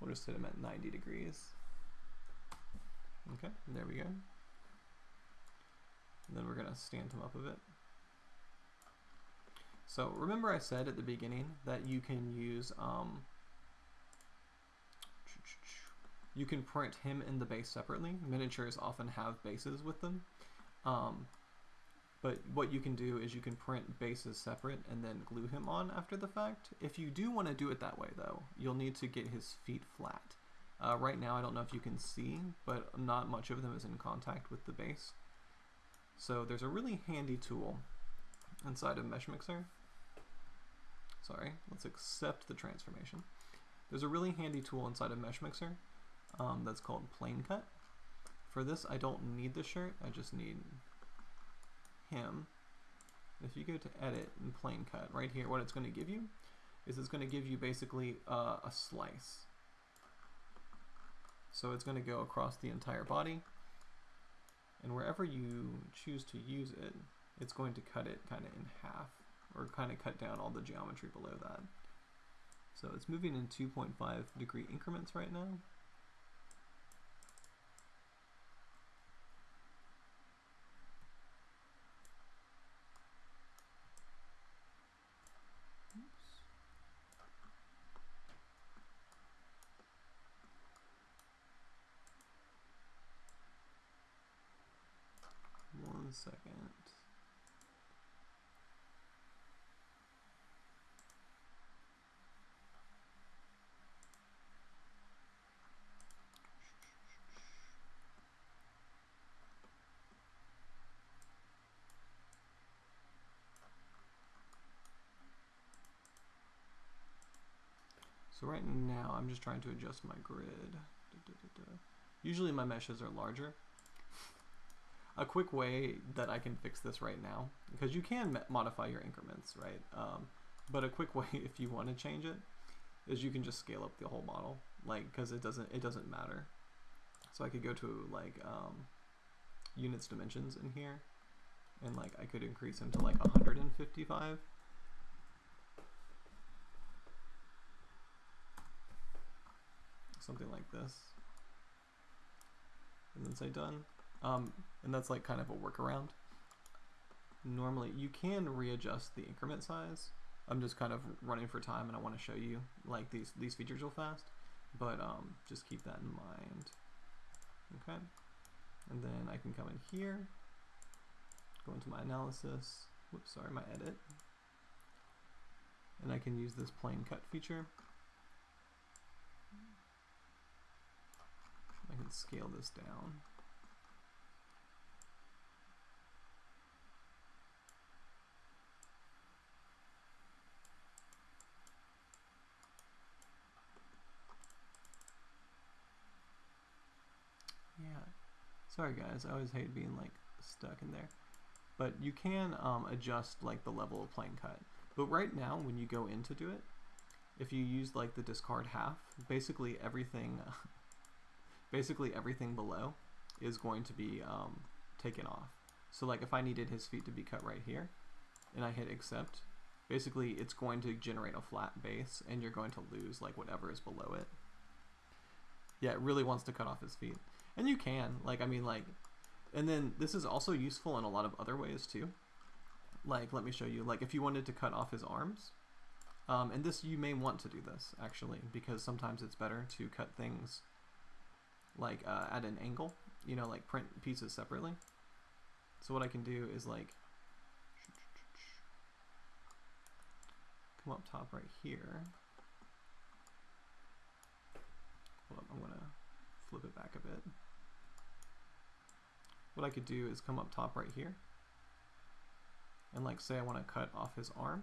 We'll just set them at 90 degrees. Okay, there we go. And then we're going to stand him up a bit. So remember I said at the beginning that you can use, um, you can print him and the base separately. Miniatures often have bases with them. Um, but what you can do is you can print bases separate and then glue him on after the fact. If you do want to do it that way though, you'll need to get his feet flat. Uh, right now I don't know if you can see, but not much of them is in contact with the base. So there's a really handy tool inside of Mesh Mixer. Sorry, let's accept the transformation. There's a really handy tool inside of Mesh Mixer um, that's called Plane Cut. For this I don't need the shirt, I just need him, if you go to edit and plane cut, right here, what it's going to give you is it's going to give you basically uh, a slice. So it's going to go across the entire body, and wherever you choose to use it, it's going to cut it kind of in half, or kind of cut down all the geometry below that. So it's moving in 2.5 degree increments right now. second. Right now I'm just trying to adjust my grid. Da, da, da, Usually my meshes are larger a quick way that I can fix this right now, because you can modify your increments, right? Um, but a quick way, if you want to change it, is you can just scale up the whole model, like, because it doesn't it doesn't matter. So I could go to like um, units dimensions in here, and like I could increase them to like 155. Something like this. And then say done. Um, and that's like kind of a workaround. Normally, you can readjust the increment size. I'm just kind of running for time and I want to show you like these, these features real fast, but um, just keep that in mind. Okay, and then I can come in here, go into my analysis, whoops, sorry, my edit, and I can use this plane cut feature. I can scale this down. Yeah. Sorry guys, I always hate being like stuck in there. But you can um, adjust like the level of plane cut. But right now, when you go in to do it, if you use like the discard half, basically everything, basically everything below is going to be um, taken off. So like if I needed his feet to be cut right here, and I hit accept, basically it's going to generate a flat base, and you're going to lose like whatever is below it. Yeah, it really wants to cut off his feet. And you can, like, I mean, like, and then this is also useful in a lot of other ways too. Like, let me show you, like, if you wanted to cut off his arms, um, and this, you may want to do this, actually, because sometimes it's better to cut things, like, uh, at an angle, you know, like print pieces separately. So what I can do is, like, come up top right here. Hold up, I'm gonna flip it back a bit. What I could do is come up top right here and like say I want to cut off his arm.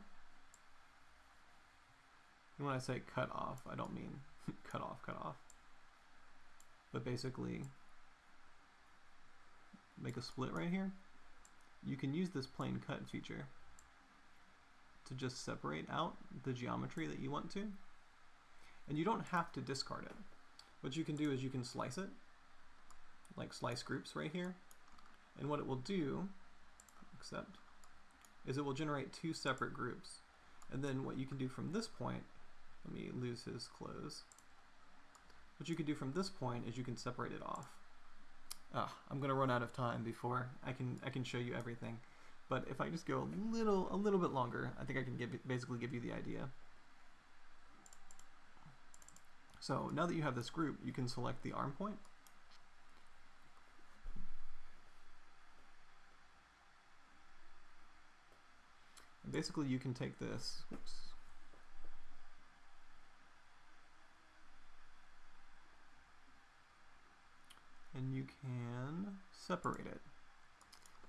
And when I say cut off, I don't mean cut off, cut off. But basically make a split right here. You can use this plane cut feature to just separate out the geometry that you want to. And you don't have to discard it. What you can do is you can slice it, like slice groups right here. And what it will do, except, is it will generate two separate groups. And then what you can do from this point, let me lose his clothes. What you can do from this point is you can separate it off. Ah, I'm gonna run out of time before I can I can show you everything. But if I just go a little a little bit longer, I think I can give basically give you the idea. So now that you have this group, you can select the arm point. And basically you can take this, oops, and you can separate it.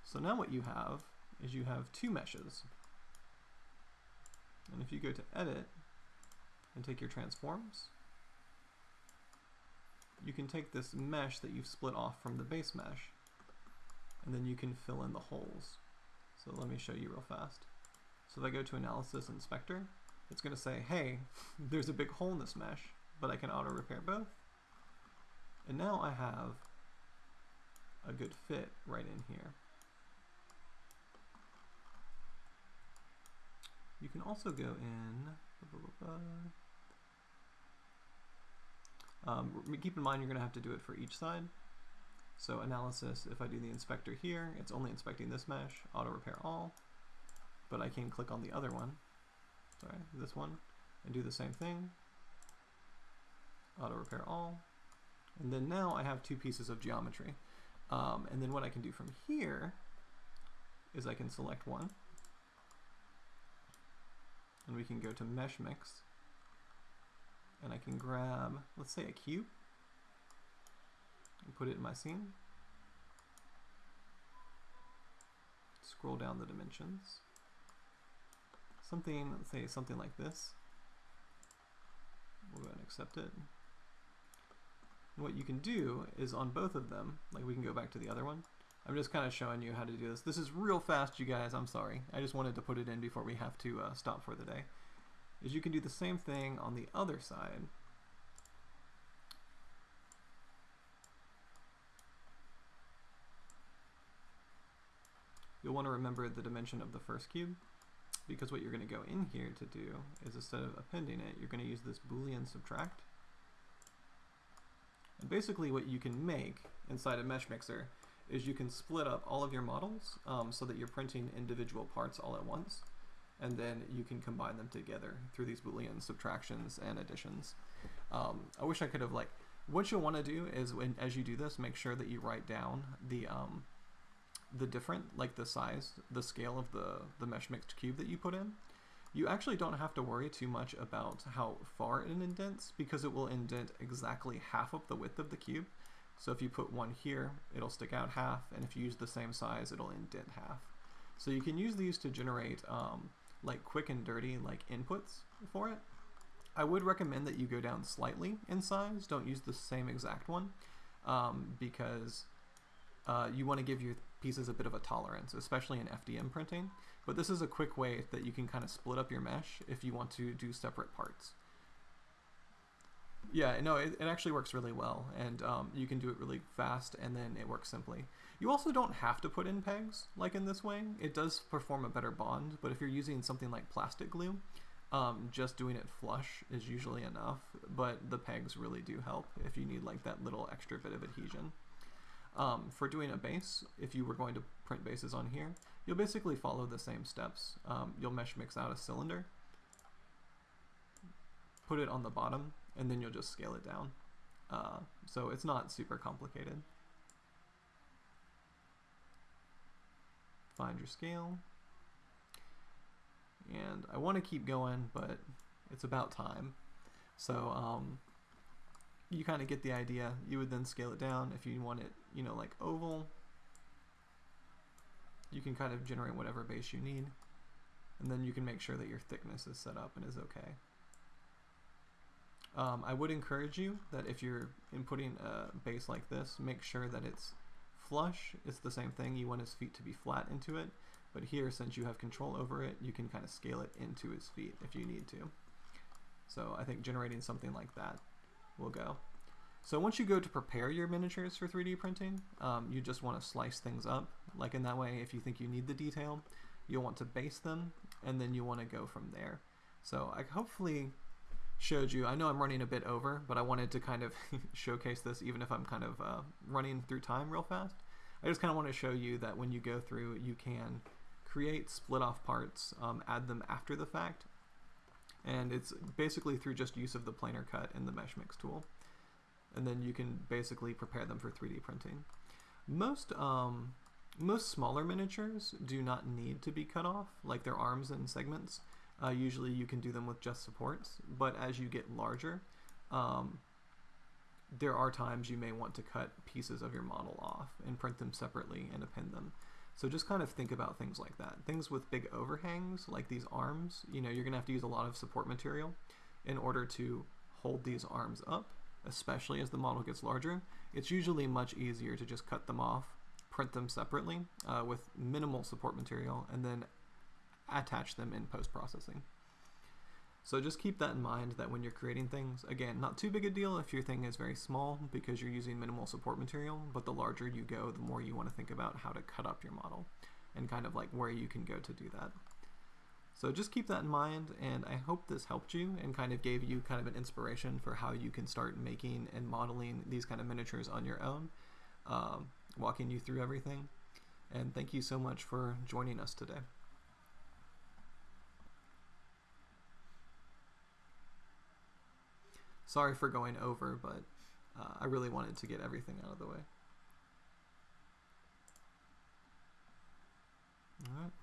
So now what you have is you have two meshes. And if you go to edit and take your transforms, you can take this mesh that you've split off from the base mesh and then you can fill in the holes. So let me show you real fast. So if I go to analysis inspector, it's going to say, hey, there's a big hole in this mesh, but I can auto repair both. And now I have a good fit right in here. You can also go in, blah, blah, blah, um, keep in mind you're going to have to do it for each side. So analysis, if I do the inspector here, it's only inspecting this mesh, auto repair all, but I can click on the other one, sorry, this one, and do the same thing, auto repair all, and then now I have two pieces of geometry. Um, and then what I can do from here is I can select one, and we can go to mesh mix, and I can grab, let's say a cube, and put it in my scene. Scroll down the dimensions. Something, let's say something like this. We'll go ahead and accept it. What you can do is on both of them, like we can go back to the other one. I'm just kind of showing you how to do this. This is real fast, you guys. I'm sorry. I just wanted to put it in before we have to uh, stop for the day is you can do the same thing on the other side. You'll want to remember the dimension of the first cube because what you're going to go in here to do is instead of appending it, you're going to use this boolean subtract. Basically what you can make inside a mesh mixer is you can split up all of your models um, so that you're printing individual parts all at once and then you can combine them together through these boolean subtractions and additions. Um, I wish I could have like, what you'll want to do is when as you do this, make sure that you write down the um, the different, like the size, the scale of the, the mesh mixed cube that you put in. You actually don't have to worry too much about how far it indents because it will indent exactly half of the width of the cube. So if you put one here, it'll stick out half, and if you use the same size, it'll indent half. So you can use these to generate um, like quick and dirty like inputs for it. I would recommend that you go down slightly in size. Don't use the same exact one um, because uh, you want to give your pieces a bit of a tolerance, especially in FDM printing. But this is a quick way that you can kind of split up your mesh if you want to do separate parts. Yeah, no, it, it actually works really well, and um, you can do it really fast, and then it works simply. You also don't have to put in pegs, like in this way. It does perform a better bond, but if you're using something like plastic glue, um, just doing it flush is usually enough, but the pegs really do help if you need like that little extra bit of adhesion. Um, for doing a base, if you were going to print bases on here, you'll basically follow the same steps. Um, you'll mesh mix out a cylinder, put it on the bottom, and then you'll just scale it down. Uh, so it's not super complicated. Find your scale. And I want to keep going, but it's about time. So um, you kind of get the idea. You would then scale it down if you want it, you know, like oval. You can kind of generate whatever base you need. And then you can make sure that your thickness is set up and is okay. Um, I would encourage you that if you're inputting a base like this, make sure that it's flush. It's the same thing. You want his feet to be flat into it. But here, since you have control over it, you can kind of scale it into his feet if you need to. So I think generating something like that will go. So once you go to prepare your miniatures for 3D printing, um, you just want to slice things up. Like in that way, if you think you need the detail, you'll want to base them, and then you want to go from there. So I hopefully showed you, I know I'm running a bit over, but I wanted to kind of showcase this even if I'm kind of uh, running through time real fast. I just kind of want to show you that when you go through, you can create split off parts, um, add them after the fact, and it's basically through just use of the planar cut and the mesh mix tool. And then you can basically prepare them for 3D printing. Most um, most smaller miniatures do not need to be cut off, like their arms and segments. Uh, usually you can do them with just supports, but as you get larger, um, there are times you may want to cut pieces of your model off and print them separately and append them. So just kind of think about things like that. Things with big overhangs, like these arms, you know, you're going to have to use a lot of support material in order to hold these arms up, especially as the model gets larger. It's usually much easier to just cut them off, print them separately uh, with minimal support material, and then attach them in post-processing. So just keep that in mind that when you're creating things, again, not too big a deal if your thing is very small because you're using minimal support material, but the larger you go, the more you want to think about how to cut up your model and kind of like where you can go to do that. So just keep that in mind, and I hope this helped you and kind of gave you kind of an inspiration for how you can start making and modeling these kind of miniatures on your own, um, walking you through everything. And thank you so much for joining us today. Sorry for going over, but uh, I really wanted to get everything out of the way. All right.